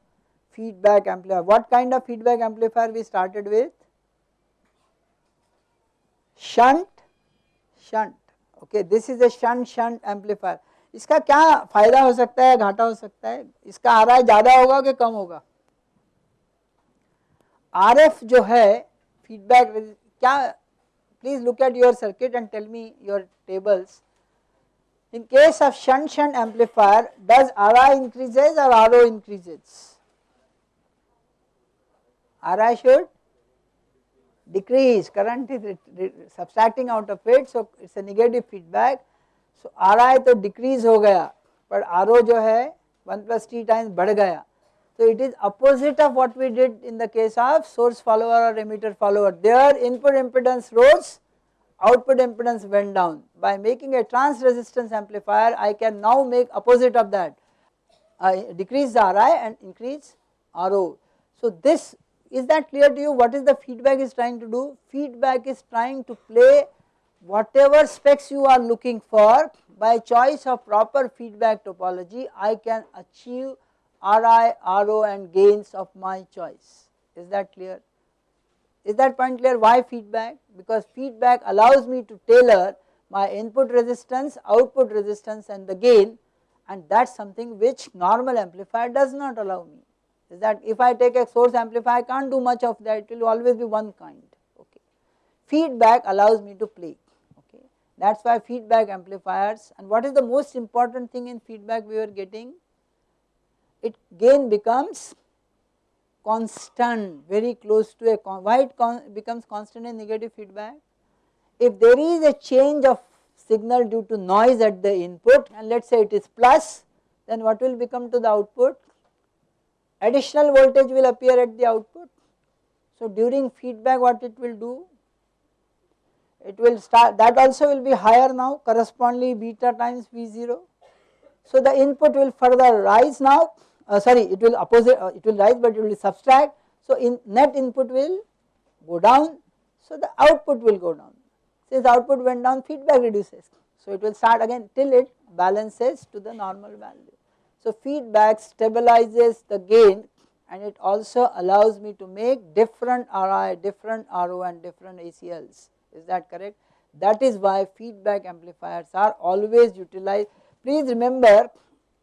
feedback amplifier. What kind of feedback amplifier we started with? Shunt shunt. Okay this is a shunt shunt amplifier इसका क्या फ़ायदा हो सकता है, घाटा हो सकता है? इसका आर आई ज़्यादा होगा कि कम होगा? आर एफ़ जो है फीडबैक क्या please look at your circuit and tell me your tables in case amplifier does R I increases और R O increases R I should decrease current is subtracting out of it so it is a negative feedback. So Ri तो decrease हो गया but Ro जो है 1 plus T times बढ़ गया so it is opposite of what we did in the case of source follower or emitter follower. There input impedance rose, output impedance went down. By making a trans resistance amplifier, I can now make opposite of that. I decrease the Ri and increase RO. So this, is that clear to you? What is the feedback is trying to do? Feedback is trying to play whatever specs you are looking for by choice of proper feedback topology, I can achieve Ri, Ro and gains of my choice. Is that clear? Is that point clear? Why feedback? Because feedback allows me to tailor my input resistance, output resistance and the gain and that is something which normal amplifier does not allow me. Is that if I take a source amplifier I can't do much of that, it will always be one kind. Okay. Feedback allows me to play. Okay. That is why feedback amplifiers and what is the most important thing in feedback we are getting? it gain becomes constant very close to a why it con becomes constant in negative feedback if there is a change of signal due to noise at the input and let us say it is plus then what will become to the output additional voltage will appear at the output. So during feedback what it will do? It will start that also will be higher now correspondingly beta times V0 so the input will further rise now uh, sorry it will opposite uh, it will rise but it will subtract. So in net input will go down. So the output will go down. Since output went down feedback reduces. So it will start again till it balances to the normal value. So feedback stabilizes the gain and it also allows me to make different RI, different RO and different ACLs is that correct. That is why feedback amplifiers are always utilized. Please remember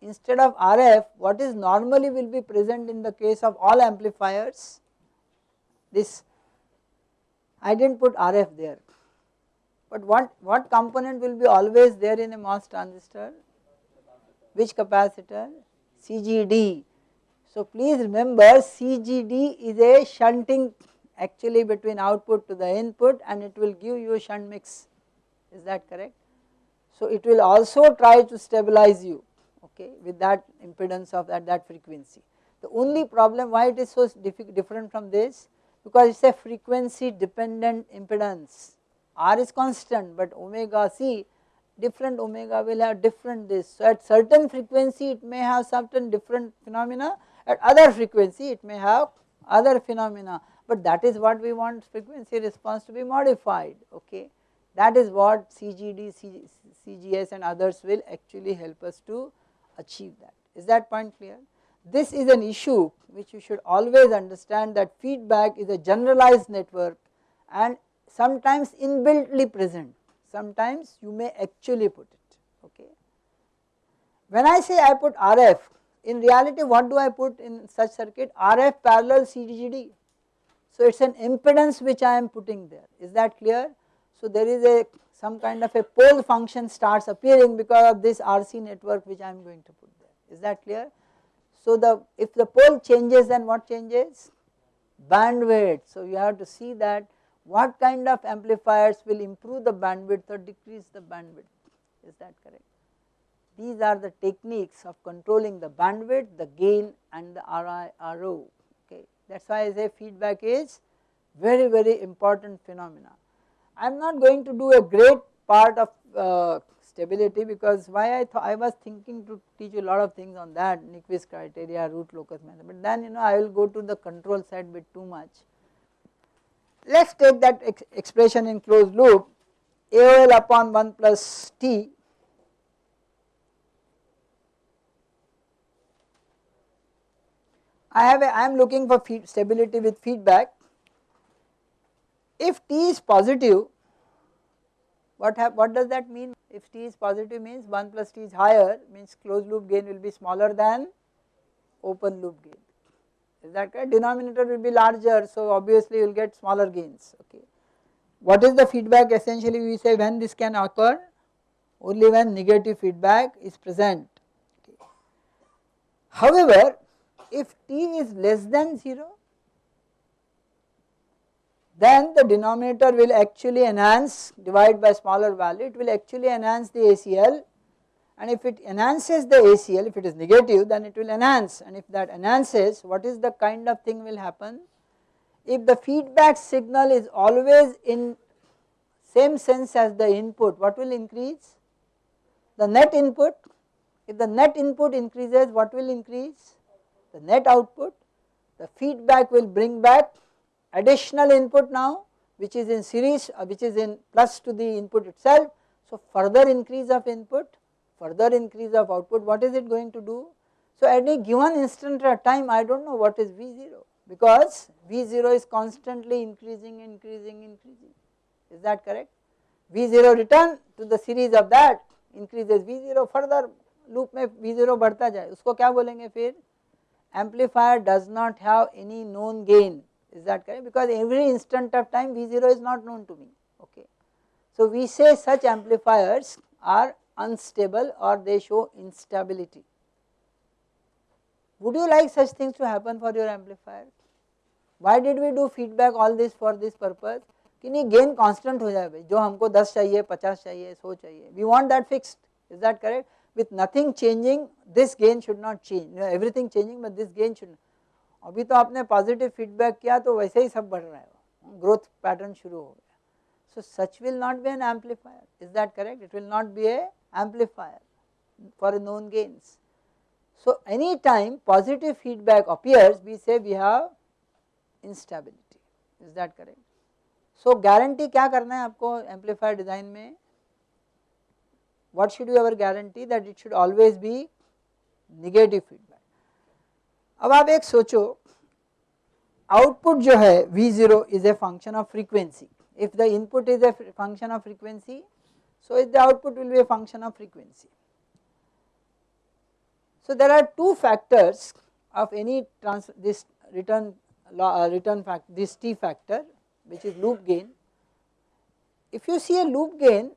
instead of RF what is normally will be present in the case of all amplifiers this I did not put RF there but what, what component will be always there in a MOS transistor which capacitor CGD. So please remember CGD is a shunting actually between output to the input and it will give you shunt mix is that correct. So it will also try to stabilize you okay with that impedance of that, that frequency. The only problem why it is so different from this because it is a frequency dependent impedance R is constant but omega c different omega will have different this. So at certain frequency it may have certain different phenomena at other frequency it may have other phenomena but that is what we want frequency response to be modified okay. That is what CGD, CGS and others will actually help us to achieve that. Is that point clear? This is an issue which you should always understand that feedback is a generalized network and sometimes inbuiltly present, sometimes you may actually put it, okay. When I say I put RF, in reality what do I put in such circuit? RF parallel CGD. So it is an impedance which I am putting there, is that clear? So there is a some kind of a pole function starts appearing because of this RC network which I am going to put there. Is that clear? So the if the pole changes then what changes? Bandwidth. So you have to see that what kind of amplifiers will improve the bandwidth or decrease the bandwidth. Is that correct? These are the techniques of controlling the bandwidth, the gain and the RI, RO. Okay. That is why I say feedback is very very important phenomena. I am not going to do a great part of uh, stability because why I thought I was thinking to teach a lot of things on that Nyquist criteria, root locus method, but then you know I will go to the control side bit too much. Let us take that ex expression in closed loop AOL upon 1 plus T I have a, I am looking for stability with feedback if T is positive, what, have, what does that mean? If T is positive means 1 plus T is higher means closed loop gain will be smaller than open loop gain. That denominator will be larger so obviously you will get smaller gains okay. What is the feedback essentially we say when this can occur only when negative feedback is present. Okay. However, if t is less than 0 then the denominator will actually enhance divide by smaller value it will actually enhance the ACL and if it enhances the ACL if it is negative then it will enhance. And if that enhances what is the kind of thing will happen? If the feedback signal is always in same sense as the input what will increase? The net input. If the net input increases what will increase? The net output. The feedback will bring back additional input now which is in series uh, which is in plus to the input itself. So further increase of input further increase of output what is it going to do. So at any given instant of time I do not know what is V0 because V0 is constantly increasing increasing increasing is that correct. V0 return to the series of that increases V0 further loop में V0 बढ़ता जाए उसको क्या बोलेंगे फिर amplifier does not have any known gain is that correct because every instant of time V0 is not known to me okay. So we say such amplifiers are unstable or they show instability. Would you like such things to happen for your amplifier? Why did we do feedback all this for this purpose? कि नहीं gain constant हो जाए भाई जो हमको 10 चाहिए 50 चाहिए 100 चाहिए we want that fixed is that correct with nothing changing this gain should not change you know, everything changing but this gain should not अभी तो आपने पॉजिटिव फीडबैक किया तो वैसे ही सब बढ़ रहा है ग्रोथ पैटर्न शुरू हो गया so such will not be an amplifier is that correct it will not be a amplifier for known gains so any time positive feedback appears we say we have instability is that correct so guarantee क्या करना है आपको amplifier design में what should be our guarantee that it should always be negative feedback अब आप एक सोचो output जो है V0 is a function of frequency if the input is a function of frequency so the output will be a function of frequency. So there are two factors of any trans this return uh, return fact this t factor which is loop gain. If you see a loop gain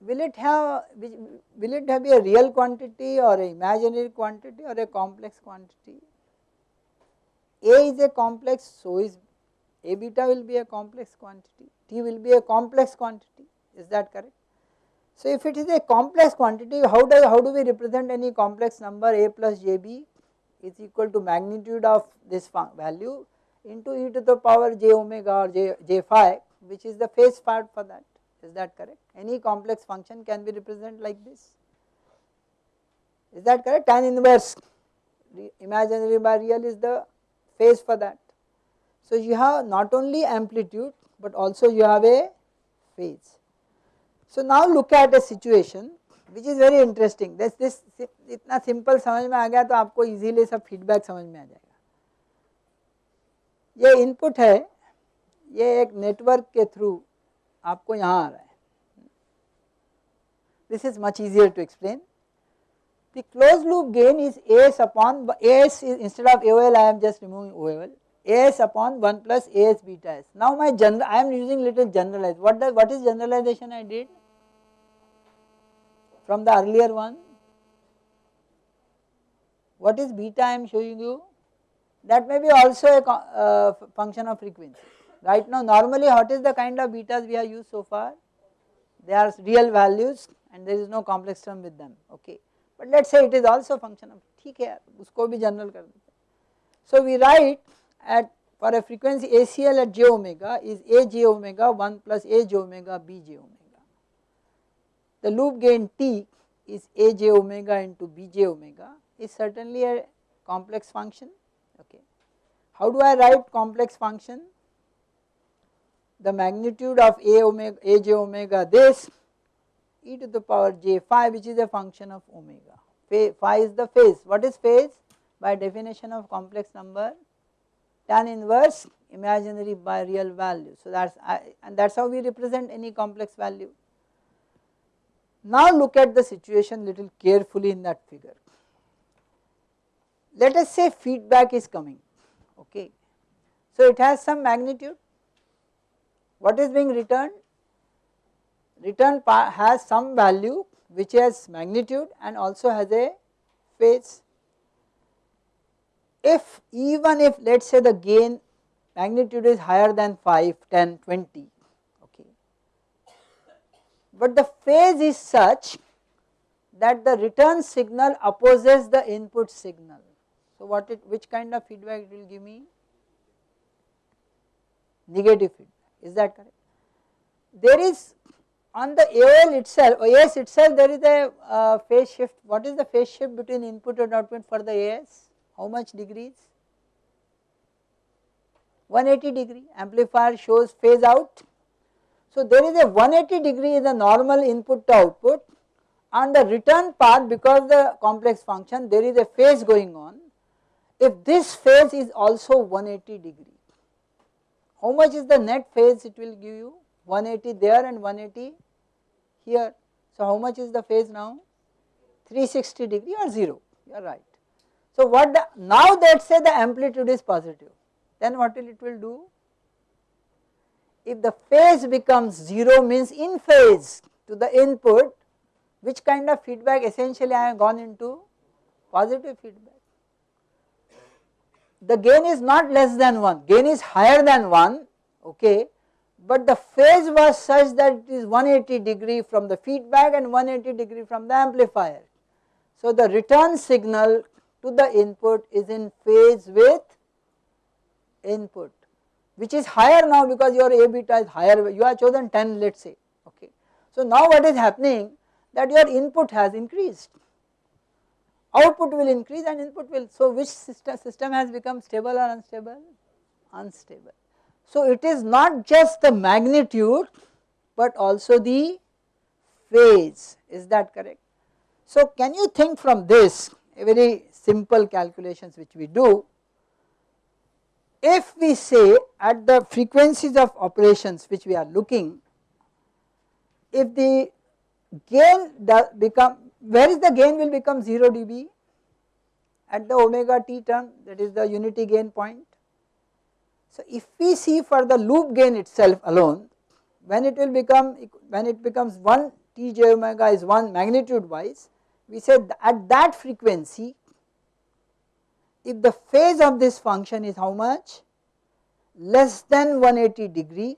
will it have will it have a real quantity or a imaginary quantity or a complex quantity a is a complex so is a beta will be a complex quantity t will be a complex quantity is that correct so if it is a complex quantity how do how do we represent any complex number a plus jb is equal to magnitude of this value into e to the power j omega or j, j phi which is the phase part for that is that correct? Any complex function can be represented like this. Is that correct? Tan inverse imaginary by real is the phase for that. So you have not only amplitude but also you have a phase. So now look at a situation which is very interesting. This this इतना simple समझ में आ गया तो आपको easily सब feedback समझ में आ जाएगा ये input है ये एक network के through आपको यहाँ आ रहा है this is much easier to explain. The closed loop gain is AS upon AS is instead of AOL I am just removing OL AS upon 1 plus AS beta S. Now my general I am using little generalized what does what is generalization I did from the earlier one what is beta I am showing you that may be also a uh, function of frequency right now normally what is the kind of betas we have used so far they are real values and there is no complex term with them okay but let us say it is also function of ठीक है उसको भी general कर देते so we write at for a frequency ACL at j omega is a j omega 1 plus a j omega b j omega the loop gain t is a j omega into b j omega is certainly a complex function okay how do I write complex function the magnitude of a omega a j omega this e to the power j phi which is a function of omega. Phi is the phase. What is phase? By definition of complex number tan inverse imaginary by real value. So that's and that's how we represent any complex value. Now look at the situation little carefully in that figure. let us say feedback is coming okay. So it has some magnitude what is being returned return has some value which has magnitude and also has a phase. If even if let us say the gain magnitude is higher than 5, 10, 20 okay, but the phase is such that the return signal opposes the input signal. So what it which kind of feedback it will give me? Negative feedback is that correct? There is on the AOL itself, AS itself there is a uh, phase shift. What is the phase shift between input and output for the AS? How much degrees? 180 degree amplifier shows phase out. So there is a 180 degree is the normal input to output on the return part because the complex function there is a phase going on. If this phase is also 180 degree, how much is the net phase it will give you? 180 there and 180 here. So how much is the phase now? 360 degree or 0, you are right. So what the, now us say the amplitude is positive, then what will it will do? If the phase becomes 0 means in phase to the input, which kind of feedback essentially I have gone into? Positive feedback. The gain is not less than 1, gain is higher than 1, okay, but the phase was such that it is 180 degree from the feedback and 180 degree from the amplifier. So the return signal to the input is in phase with input which is higher now because your A beta is higher you have chosen 10 let us say okay. So now what is happening? That your input has increased. Output will increase and input will so which system, system has become stable or unstable? Unstable. So it is not just the magnitude but also the phase. Is that correct. So can you think from this? A very simple calculations which we do if we say at the frequencies of operations which we are looking if the gain become where is the gain will become 0 dB? At the omega t term that is the unity gain point. So if we see for the loop gain itself alone, when it will become, when it becomes 1 t j omega is 1 magnitude wise, we said at that frequency, if the phase of this function is how much? Less than 180 degree,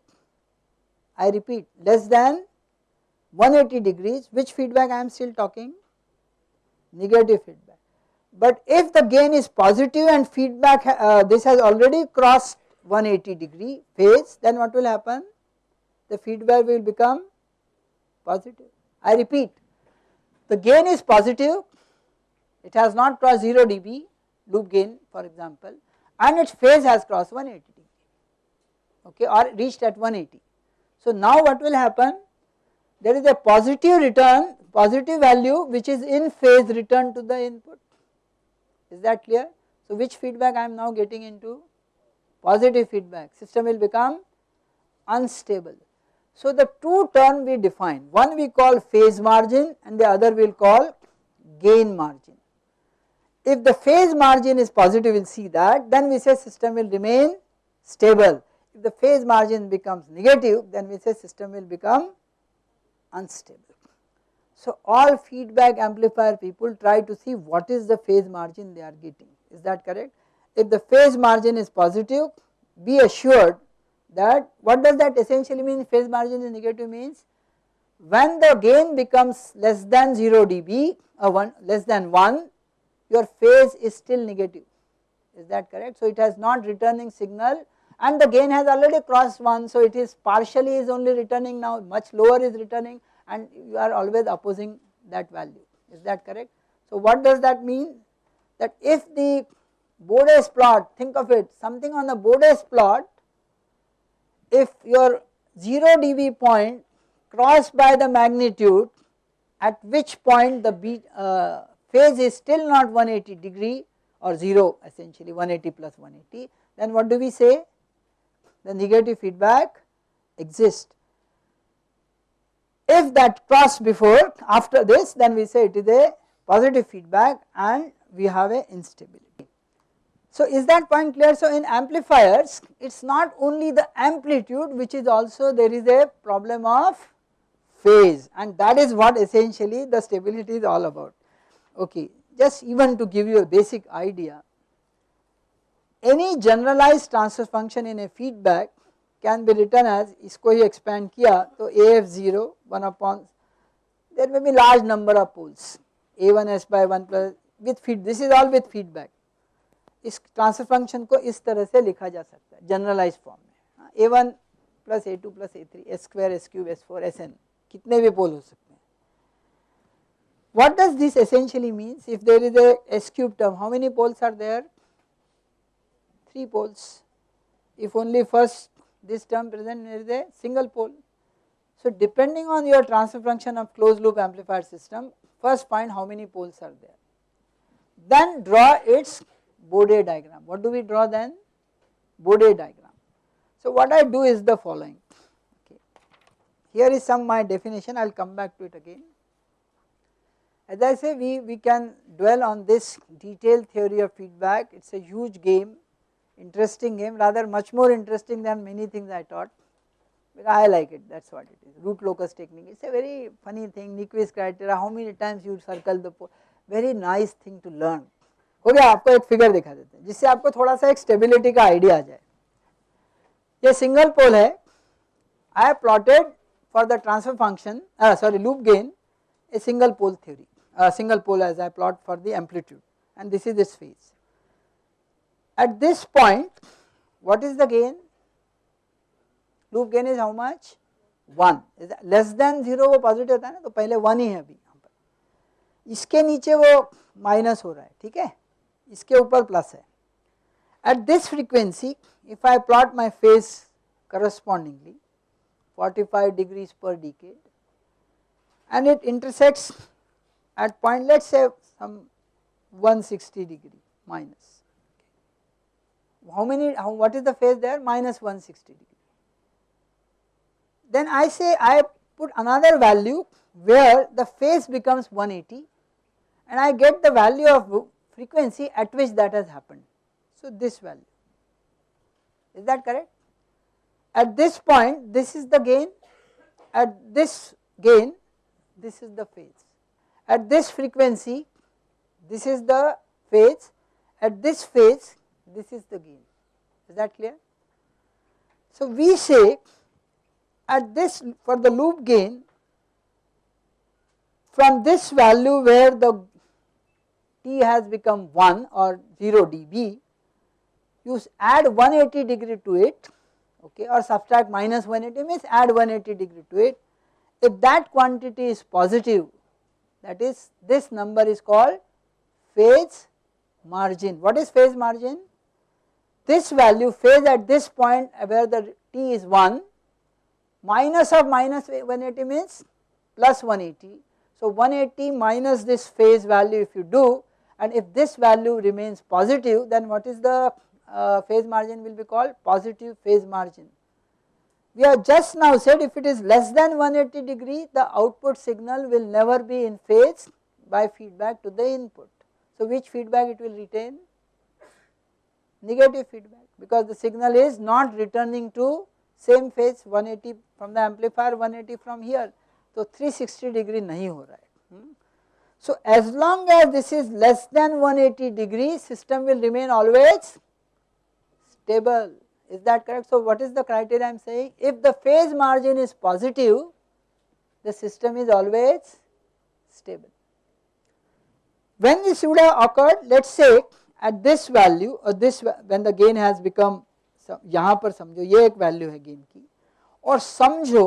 I repeat less than 180 degrees, which feedback I am still talking? Negative feedback. But if the gain is positive and feedback, uh, this has already crossed 180 degree phase then what will happen? The feedback will become positive. I repeat the gain is positive it has not crossed 0 dB loop gain for example and its phase has crossed 180 degree okay or reached at 180. So now what will happen there is a positive return positive value which is in phase return to the input is that clear. So which feedback I am now getting into positive feedback system will become unstable. So the two term we define one we call phase margin and the other we will call gain margin. If the phase margin is positive we will see that then we say system will remain stable. If the phase margin becomes negative then we say system will become unstable. So all feedback amplifier people try to see what is the phase margin they are getting is that correct if the phase margin is positive be assured that what does that essentially mean phase margin is negative means when the gain becomes less than 0 dB or 1 less than 1 your phase is still negative is that correct. So it has not returning signal and the gain has already crossed 1 so it is partially is only returning now much lower is returning and you are always opposing that value is that correct. So what does that mean that if the Bode's plot think of it something on the Bode's plot if your 0 dB point crossed by the magnitude at which point the beat, uh, phase is still not 180 degree or 0 essentially 180 plus 180 then what do we say the negative feedback exists. If that crossed before after this then we say it is a positive feedback and we have a instability. So is that point clear? So in amplifiers it is not only the amplitude which is also there is a problem of phase and that is what essentially the stability is all about Okay, just even to give you a basic idea any generalized transfer function in a feedback can be written as इसको ही expand किया तो AF0 1 upon there may be large number of poles A1S by 1 plus with feed this is all with feedback इस transfer function को इस तरह से लिखा जा सकता है जनरलाइज फॉर्म में A1 प्लस ए टू प्लस ए three S square S cube S four S N कितने भी पोल हो सकते हैं what does this essentially means? If there is a s cube term how many poles are there? 3 poles. If only first this term present there is a single pole. So depending on your transfer function of closed loop amplifier system first find how many poles are there. Then draw its Bode diagram. What do we draw then? Bode diagram. So what I do is the following. Okay. Here is some my definition. I will come back to it again as I say we, we can dwell on this detailed theory of feedback it is a huge game interesting game rather much more interesting than many things I taught I like it that is what it is root locus technique it is a very funny thing Nyquist criteria how many times you circle the very nice thing to learn हो गया आपको एक figure दिखा देते हैं जिससे आपको थोड़ा सा एक स्टेबिलिटी का आइडिया आ जाए ये सिंगल पोल है आई plotted for the transfer function sorry loop gain a single pole theory a single pole as I plot for the amplitude and this is this phase. At this point what is the gain? Loop gain is how much? 1 is less than 0 वो positive होता है ना तो पहले 1 ही है अभी यहाँ पर इसके नीचे वो माइनस हो रहा है ठीक है इसके ऊपर प्लस है at this frequency if I plot my phase correspondingly 45 degrees per decade and it intersects at point let us say some 160 degree minus. How many, how, what is the phase there? Minus 160 degree. Then I say I put another value where the phase becomes 180 and I get the value of frequency at which that has happened. So this value, is that correct? At this point this is the gain, at this gain this is the phase. At this frequency this is the phase, at this phase this is the gain, is that clear? So we say at this for the loop gain from this value where the t has become 1 or 0 dB you add 180 degree to it okay or subtract minus 180 means add 180 degree to it. If that quantity is positive that is this number is called phase margin. What is phase margin? This value phase at this point where the t is 1 minus of minus 180 means plus 180. So 180 minus this phase value if you do and if this value remains positive then what is the uh, phase margin will be called positive phase margin. We have just now said if it is less than 180 degree the output signal will never be in phase by feedback to the input. So which feedback it will retain? Negative feedback because the signal is not returning to same phase 180 from the amplifier 180 from here. So 360 degree nahi ho raha hai. Hmm? So as long as this is less than 180 degree system will remain always stable is that correct? So what is the criteria I am saying? If the phase margin is positive, the system is always stable. When this would have occurred, let us say at this value or this when the gain has become यहाँ पर समझो ये एक value है gain की और समझो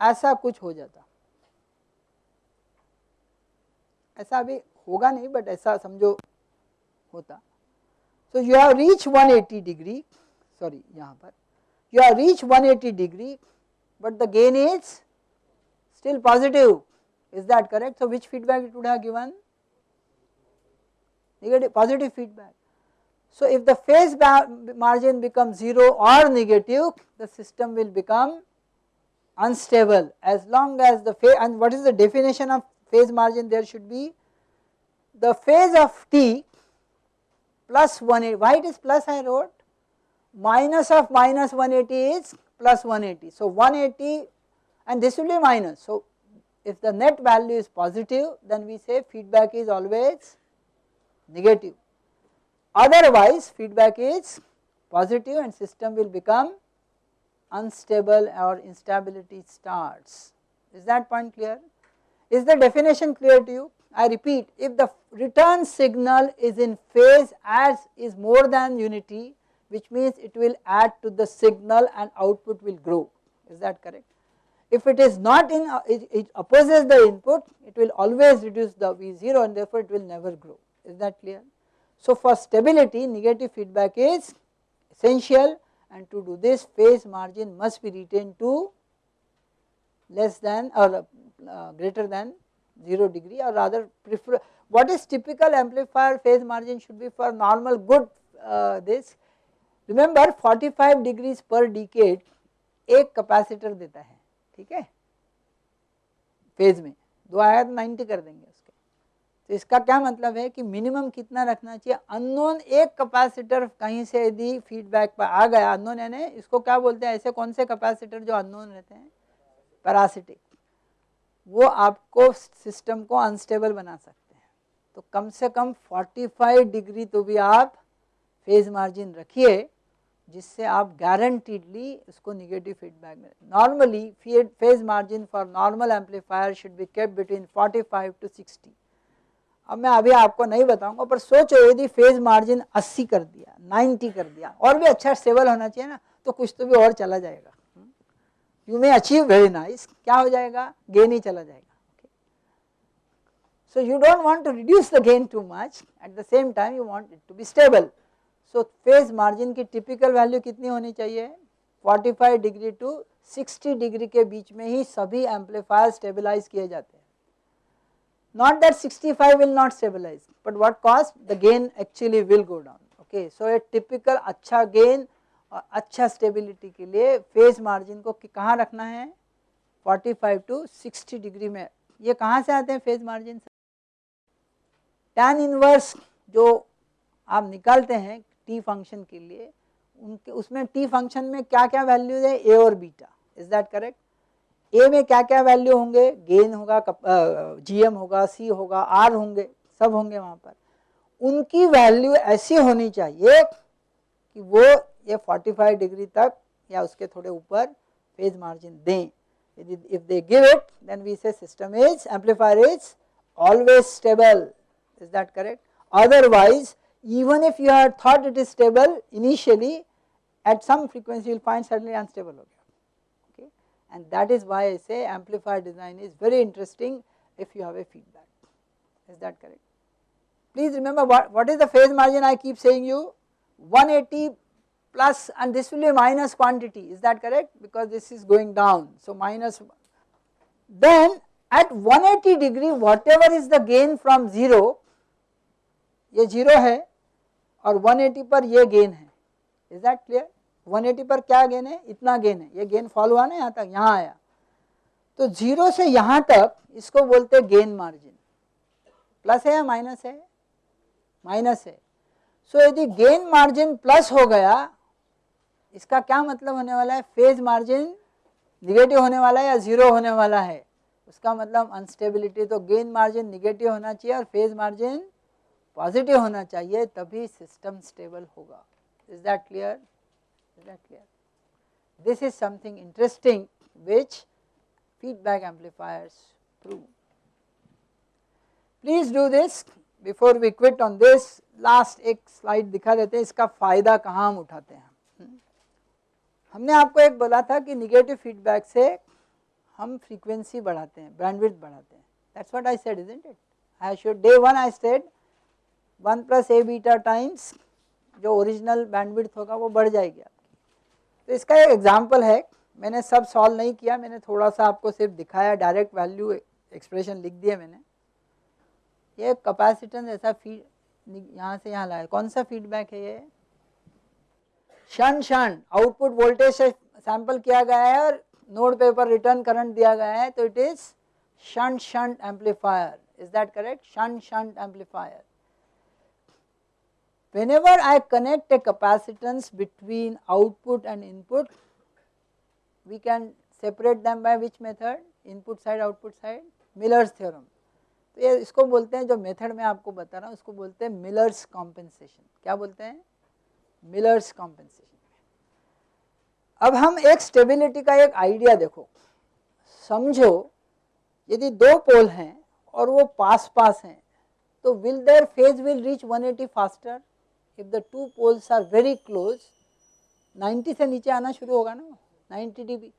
ऐसा कुछ हो जाता ऐसा अभी होगा नहीं बट ऐसा समझो होता So you have reached 180 degree, sorry यहाँ पर, you have reached 180 degree but the gain is still positive, is that correct? So which feedback it would have given? Negative, positive feedback. So if the phase margin becomes 0 or negative, the system will become unstable as long as the phase and what is the definition of phase margin there should be the phase of t plus 180, why it is plus I wrote? Minus of minus 180 is plus 180. So 180 and this will be minus. So if the net value is positive then we say feedback is always negative. Otherwise feedback is positive and system will become unstable or instability starts. Is that point clear? Is the definition clear to you? I repeat if the return signal is in phase as is more than unity which means it will add to the signal and output will grow is that correct. If it is not in uh, it, it opposes the input it will always reduce the V0 and therefore it will never grow is that clear. So for stability negative feedback is essential and to do this phase margin must be retained to less than or uh, greater than 0 degree or rather prefer what is typical amplifier phase margin should be for normal good uh, this. Remember 45 degrees per decade एक capacitor देता है ठीक है? Phase में दो आया तो 90 कर देंगे उसके। तो इसका क्या मतलब है कि मिनिमम कितना रखना चाहिए? अननोन एक कैपेसिटर कहीं से यदि फीडबैक पर आ गया अननोन यानी इसको क्या बोलते हैं? ऐसे कौन से कैपेसिटर जो अननोन रहते हैं? पैरासिटिक वो आपको सिस्टम को अनस्टेबल बना सकते हैं। तो कम से कम 45 डिग्री तो भी आप फ़ेज़ मार्जिन रखिए, जिससे आप गारंटीडली उसको निगेटिव फीडबैक में normally phase margin for normal amplifier should be kept between 45 to 60 अब मैं अभी आपको नहीं बताऊँगा, पर सोचो यदि फ़ेज़ मार्जिन 80 कर दिया 90 कर दिया, और भी अच्छा स्टेबल होना चाहिए ना तो कुछ तो भी और चला जाएगा। You may achieve very nice क्या हो जाएगा? गेन ही चला जाएगा. So you don't want to reduce the gain too much at the same time you want it to be stable so phase margin की टिपिकल वैल्यू कितनी होनी चाहिए? 45 डिग्री टू 60 डिग्री के बीच में ही सभी एम्पलीफायर स्टेबिलाईज किए जाते हैं. Not that 65 five will not stabilize but what cost the gain actually will go down okay so a typical अच्छा गेन और अच्छा स्टेबिलिटी के लिए फ़ेज़ मार्जिन को कहाँ रखना है? 45 टू 60 डिग्री में। ये कहाँ से आते हैं फ़ेज़ मार्जिन टैन इनवर्स जो आप निकालते हैं टी फ़ंक्शन के लिए, उनके, उसमें टी फ़ंक्शन में क्या क्या वैल्यूज़ है? ए और beta is that correct A में क्या क्या वैल्यू होंगे गेन होगा जीएम होगा सी होगा आर होंगे, सब होंगे वहाँ पर। उनकी वैल्यू ऐसी होनी चाहिए कि वो ये 45 डिग्री तक या उसके थोड़े ऊपर फेज मार्जिन दें if they give it then we say system is amplifier is always stable is that correct otherwise even if you have thought it is stable initially at some frequency you will find suddenly unstable okay and that is why I say amplifier design is very interesting if you have a feedback is that correct please remember what, what is the phase margin I keep saying you 180 plus and this will be minus quantity is that correct because this is going down so minus then at 180 degree whatever is the gain from 0 ये 0 है और 180 पर ये gain है is that clear 180 पर क्या gain है इतना गेन है ये गेन फॉल हुआ ना यहाँ तक यहाँ आया तो ज़ीरो यहाँ तक इसको बोलते गेन मार्जिन प्लस है या माइनस है माइनस है सो so, यदि गेन मार्जिन प्लस हो गया इसका क्या मतलब होने वाला है? फ़ेज़ मार्जिन निगेटिव होने वाला है या ज़ीरो होने वाला है? उसका मतलब अनस्टेबिलिटी तो गेन मार्जिन निगेटिव होना चाहिए और फ़ेज़ मार्जिन पॉजिटिव होना चाहिए, तभी सिस्टम स्टेबल होगा। Is that clear is that clear this is something interesting which feedback amplifiers prove please do this before we quit on this last एक slide दिखा देते हैं, इसका फ़ायदा कहाँ हम उठाते हैं। हमने आपको एक बोला था कि निगेटिव फीडबैक से हम फ्रीक्वेंसी बढ़ाते हैं बैंडविड्थ बढ़ाते हैं। That's what I said isn't it I should day one I said one plus A beta times जो ओरिजिनल बैंडविड्थ होगा वो बढ़ जाएगी आपकी। तो इसका एक एग्ज़ाम्पल है, मैंने सब सॉल्व नहीं किया, मैंने थोड़ा सा आपको सिर्फ़ दिखाया डायरेक्ट वैल्यू एक्सप्रेशन लिख दिया मैंने। ये कैपेसिटेंस ऐसा फ़ीड यहाँ से यहाँ लाया। कौन सा फीडबैक है ये? क्षण क्षण आउटपुट वोल्टेज से सैंपल किया गया है और नोड पे पर रिटर्न करंट दिया गया है तो it is shunt shunt amplifier is that correct shunt shunt amplifier whenever I connect a capacitance between output and input, we can separate them by which method? Input side, output side? Miller's theorem. तो ये इसको बोलते हैं, जो method मैं आपको बता रहा हूँ उसको बोलते हैं मिलर्स कॉम्पेंसेशन क्या बोलते हैं? मिलर्स कॉम्पेंसेशन अब हम एक स्टेबिलिटी का एक आइडिया देखो। समझो, यदि दो पोल हैं और वो पास पास हैं तो will there phase will reach 180 faster if the two poles are very close 90 से नीचे आना शुरू होगा ना 90 डीबी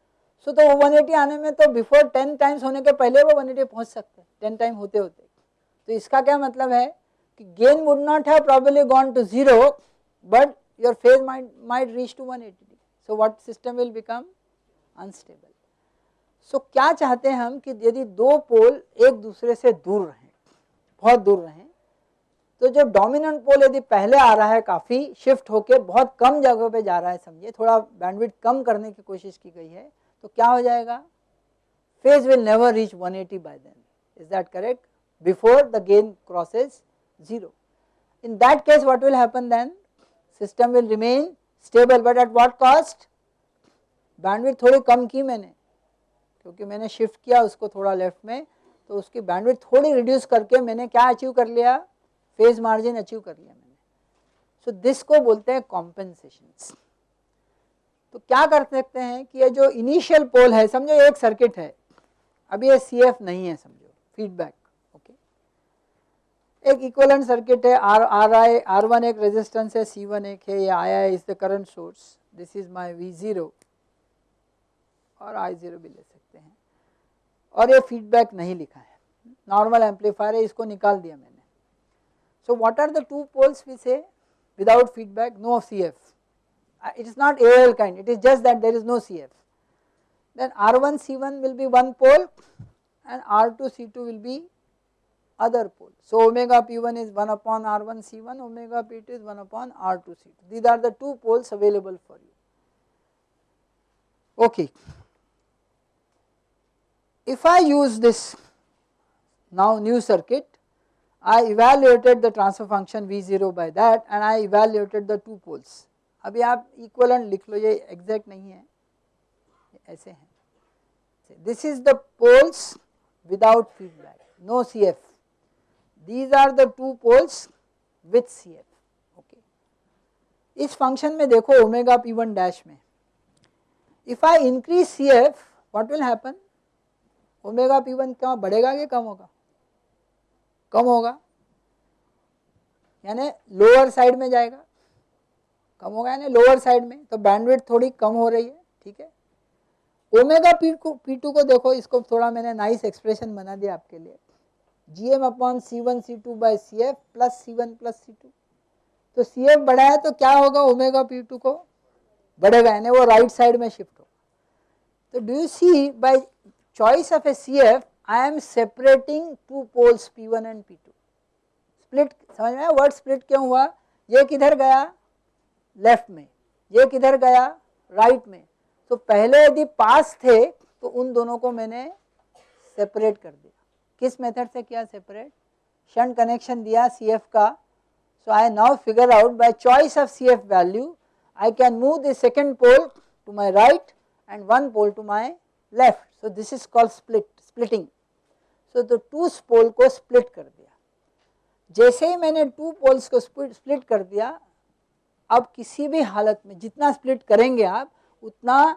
सो तो वो 180 आने में तो बिफोर 10 टाइम्स होने के पहले वो 180 पहुँच सकते हैं 10 टाइम होते होते। तो इसका क्या मतलब है कि gain would not have probably gone to zero but your phase might, might reach to 180 degree. So what system will become unstable. So क्या चाहते हैं हम कि यदि दो पोल एक दूसरे से दूर रहें बहुत दूर रहें तो जो डोमिनेंट पोल यदि पहले आ रहा है काफ़ी शिफ्ट होके बहुत कम जगह पे जा रहा है समझिए थोड़ा बैंडविड कम करने की कोशिश की गई है तो क्या हो जाएगा phase will never reach 180 by then is that correct before the gain crosses 0 in that case what will happen then system will remain stable but at what cost bandwidth थोड़ी कम की मैंने क्योंकि मैंने शिफ्ट किया उसको थोड़ा लेफ़्ट में तो उसकी बैंडविड्थ थोड़ी रिड्यूस करके मैंने क्या अचीव कर लिया? फ़ेज़ मार्जिन अचीव कर लिया मैंने। सो so, दिस को बोलते हैं कॉम्पेंसेशन तो क्या कर सकते हैं कि ये जो इनिशियल पोल है समझो एक सर्किट है अभी ये सी नहीं है समझो फीडबैक एक इक्वलेंट सर्किट है R R I R one एक रेजिस्टेंस है सी वन एक है ये I I is the current source this is my V zero और आई ज़ीरो भी ले सकते हैं। और ये फीडबैक नहीं लिखा है। नॉर्मल एम्पलीफायर है इसको निकाल दिया मैंने। So what are the two poles we say without feedback no C F uh, it is not AL kind, it is just that there is no CF. Then R1 C1 will be one pole and R2 C2 will be other pole. So omega P1 is 1 upon R1 C1, omega P2 is 1 upon R2 C2. These are the two poles available for you. Okay. If I use this now new circuit, I evaluated the transfer function V0 by that and I evaluated the two poles. अभी आप equivalent लिख लो ये exact नहीं है ऐसे हैं this is the poles without feedback no C these are the two poles with CF. Okay. इस function में देखो omega p1 dash में। If I increase CF what will happen? Omega p1 क्या बढ़ेगा कि कम होगा? कम होगा। यानी लोअर साइड में जाएगा। कम होगा यानी लोअर साइड में। तो बैंडविड्थ थोड़ी कम हो रही है, ठीक है? ओमेगा को पी टू को देखो, इसको थोड़ा मैंने नाइस एक्सप्रेशन बना दिया आपके लिए। M upon C one C two by C F plus C one plus C two तो सी एफ़ बढ़ा है तो क्या होगा? ओमेगा पी टू को बढ़ेगा, यानी वो राइट साइड में शिफ्ट होगा। तो do you see by choice of a C F I am separating two poles P one and P two split समझ में वर्ड स्प्लिट क्यों हुआ? ये किधर गया? लेफ़्ट में। ये किधर गया? राइट right में। तो पहले यदि पास थे तो उन दोनों को मैंने सेपरेट कर दिया। किस मेथड से किया सेपरेट शंट कनेक्शन दिया सी एफ़ का। So I now figure out by choice of C F value I can move the second pole to my right and one pole to my left so this is called split splitting so the two pole को split कर दिया। जैसे ही मैंने two poles को split कर दिया, अब किसी भी हालत में जितना स्प्लिट करेंगे आप, उतना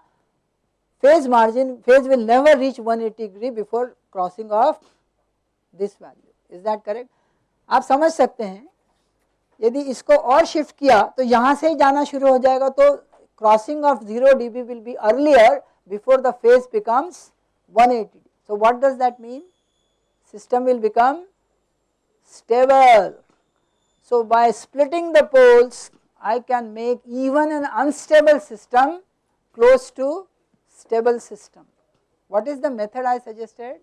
phase margin phase will never reach one eighty degree before crossing of this value is that correct आप समझ सकते हैं, यदि इसको और शिफ्ट किया तो यहाँ से ही जाना शुरू हो जाएगा तो crossing of zero D B will be earlier before the phase becomes one eighty D so what does that mean system will become stable so by splitting the poles I can make even an unstable system close to stable system what is the method I suggested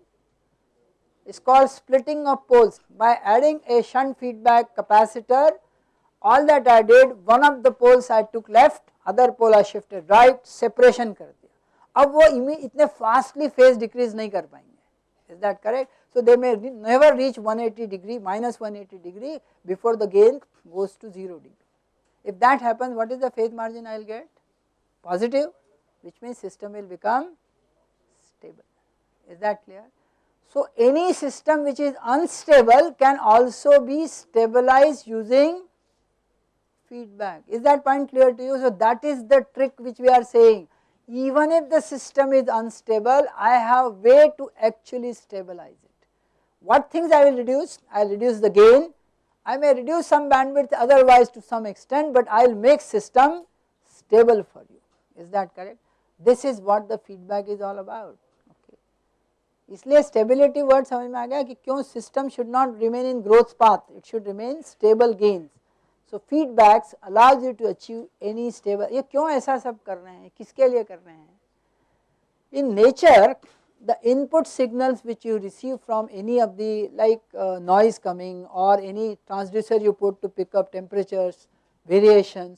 It's called splitting of poles by adding a shunt feedback capacitor all that I did one of the poles I took left other pole I shifted right separation कर दिया अब वो इतने fastly phase decrease नहीं कर पाएंगे is that correct? So they may never reach 180 degree minus 180 degree before the gain goes to 0 degree. if that happens what is the phase margin I will get positive which means system will become stable is that clear. so any system which is unstable can also be stabilized using feedback is that point clear to you. So that is the trick which we are saying even if the system is unstable I have way to actually stabilize it. What things I will reduce? I will reduce the gain, I may reduce some bandwidth otherwise to some extent but I will make system stable for you is that correct. This is what the feedback is all about. इसलिए stability word समझ में आ गया कि क्यों system should not remain in growth path it should remain stable gains so feedbacks allows you to achieve any stable ये क्यों ऐसा सब कर रहे हैं? किसके लिए कर रहे हैं? In nature the input signals which you receive from any of the like noise coming और any transducer you put to pick up temperature variation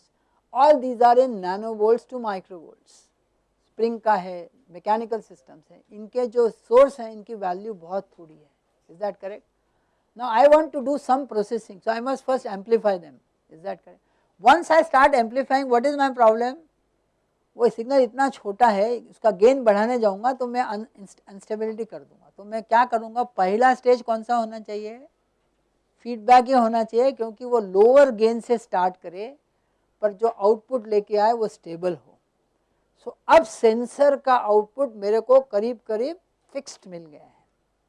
all these are in nano volts to micro spring का है mechanical systems हैं, इनके जो source हैं, इनकी value बहुत थोड़ी है। Is that correct now, I want to do some processing, so I must first amplify them. Is that correct? Once I start amplifying, what is my problem? वो signal इतना छोटा है, उसका गेन बढ़ाने जाऊँगा तो मैं अनस्टेबिलिटी कर दूँगा। तो मैं क्या करूँगा? पहला स्टेज कौन सा होना चाहिए? फीडबैक ही होना चाहिए, क्योंकि वो लोअर गेन से स्टार्ट करे, पर जो आउटपुट लेके आए, वो स्टेबल हो। सो अब सेंसर का आउटपुट मेरे को करीब करीब फिक्स्ड मिल गया है।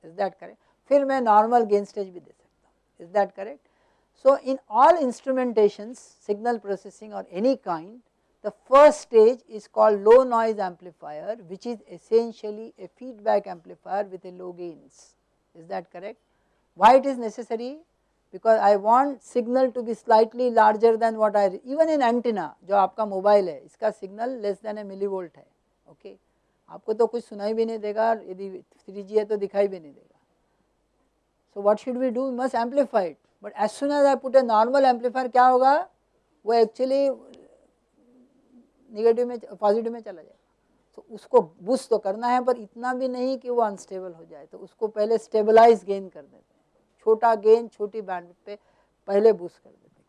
इज़ दैट करेक्ट फिर मैं नॉर्मल गेन स्टेज भी दे सकता हूँ। Is that correct so in all instrumentation signal processing और any kind the first stage is called low noise amplifier which is essentially a feedback amplifier with a low gains is that correct why it is necessary because I want signal to be slightly larger than what I, even in antenna, जो आपका mobile है, इसका signal less than a millivolt है okay okay? आपको तो कुछ सुनाई भी नहीं देगा, यदि थ्री जी है तो दिखाई भी नहीं देगा। So what should we do must amplify but as soon as I put a normal amplifier क्या होगा? वो एक्चुअली निगेटिव में पॉजिटिव में चला जाएगा। तो उसको बुश तो करना है, पर इतना भी नहीं कि वो अनस्टेबल हो जाए। तो उसको पहले स्टेबलाइज गेन कर देते छोटा गेन छोटी बैंड पे पहले बूस्ट कर देते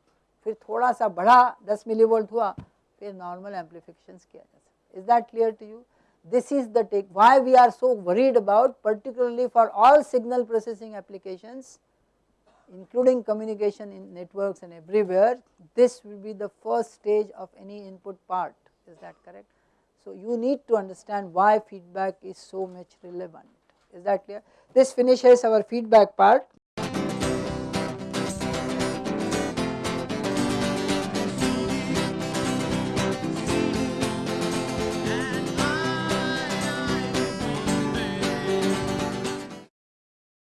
फिर थोड़ा सा बढ़ा 10 मिली वोल्ट हुआ फिर नॉर्मल एम्पलीफिकेशन किया जा सकता is that clear to you this is the take why we are so worried about particularly for all signal processing applications including communication in networks and everywhere this will be the first stage of any input part is that correct. So you need to understand why feedback is so much relevant is that clear. This finishes our feedback part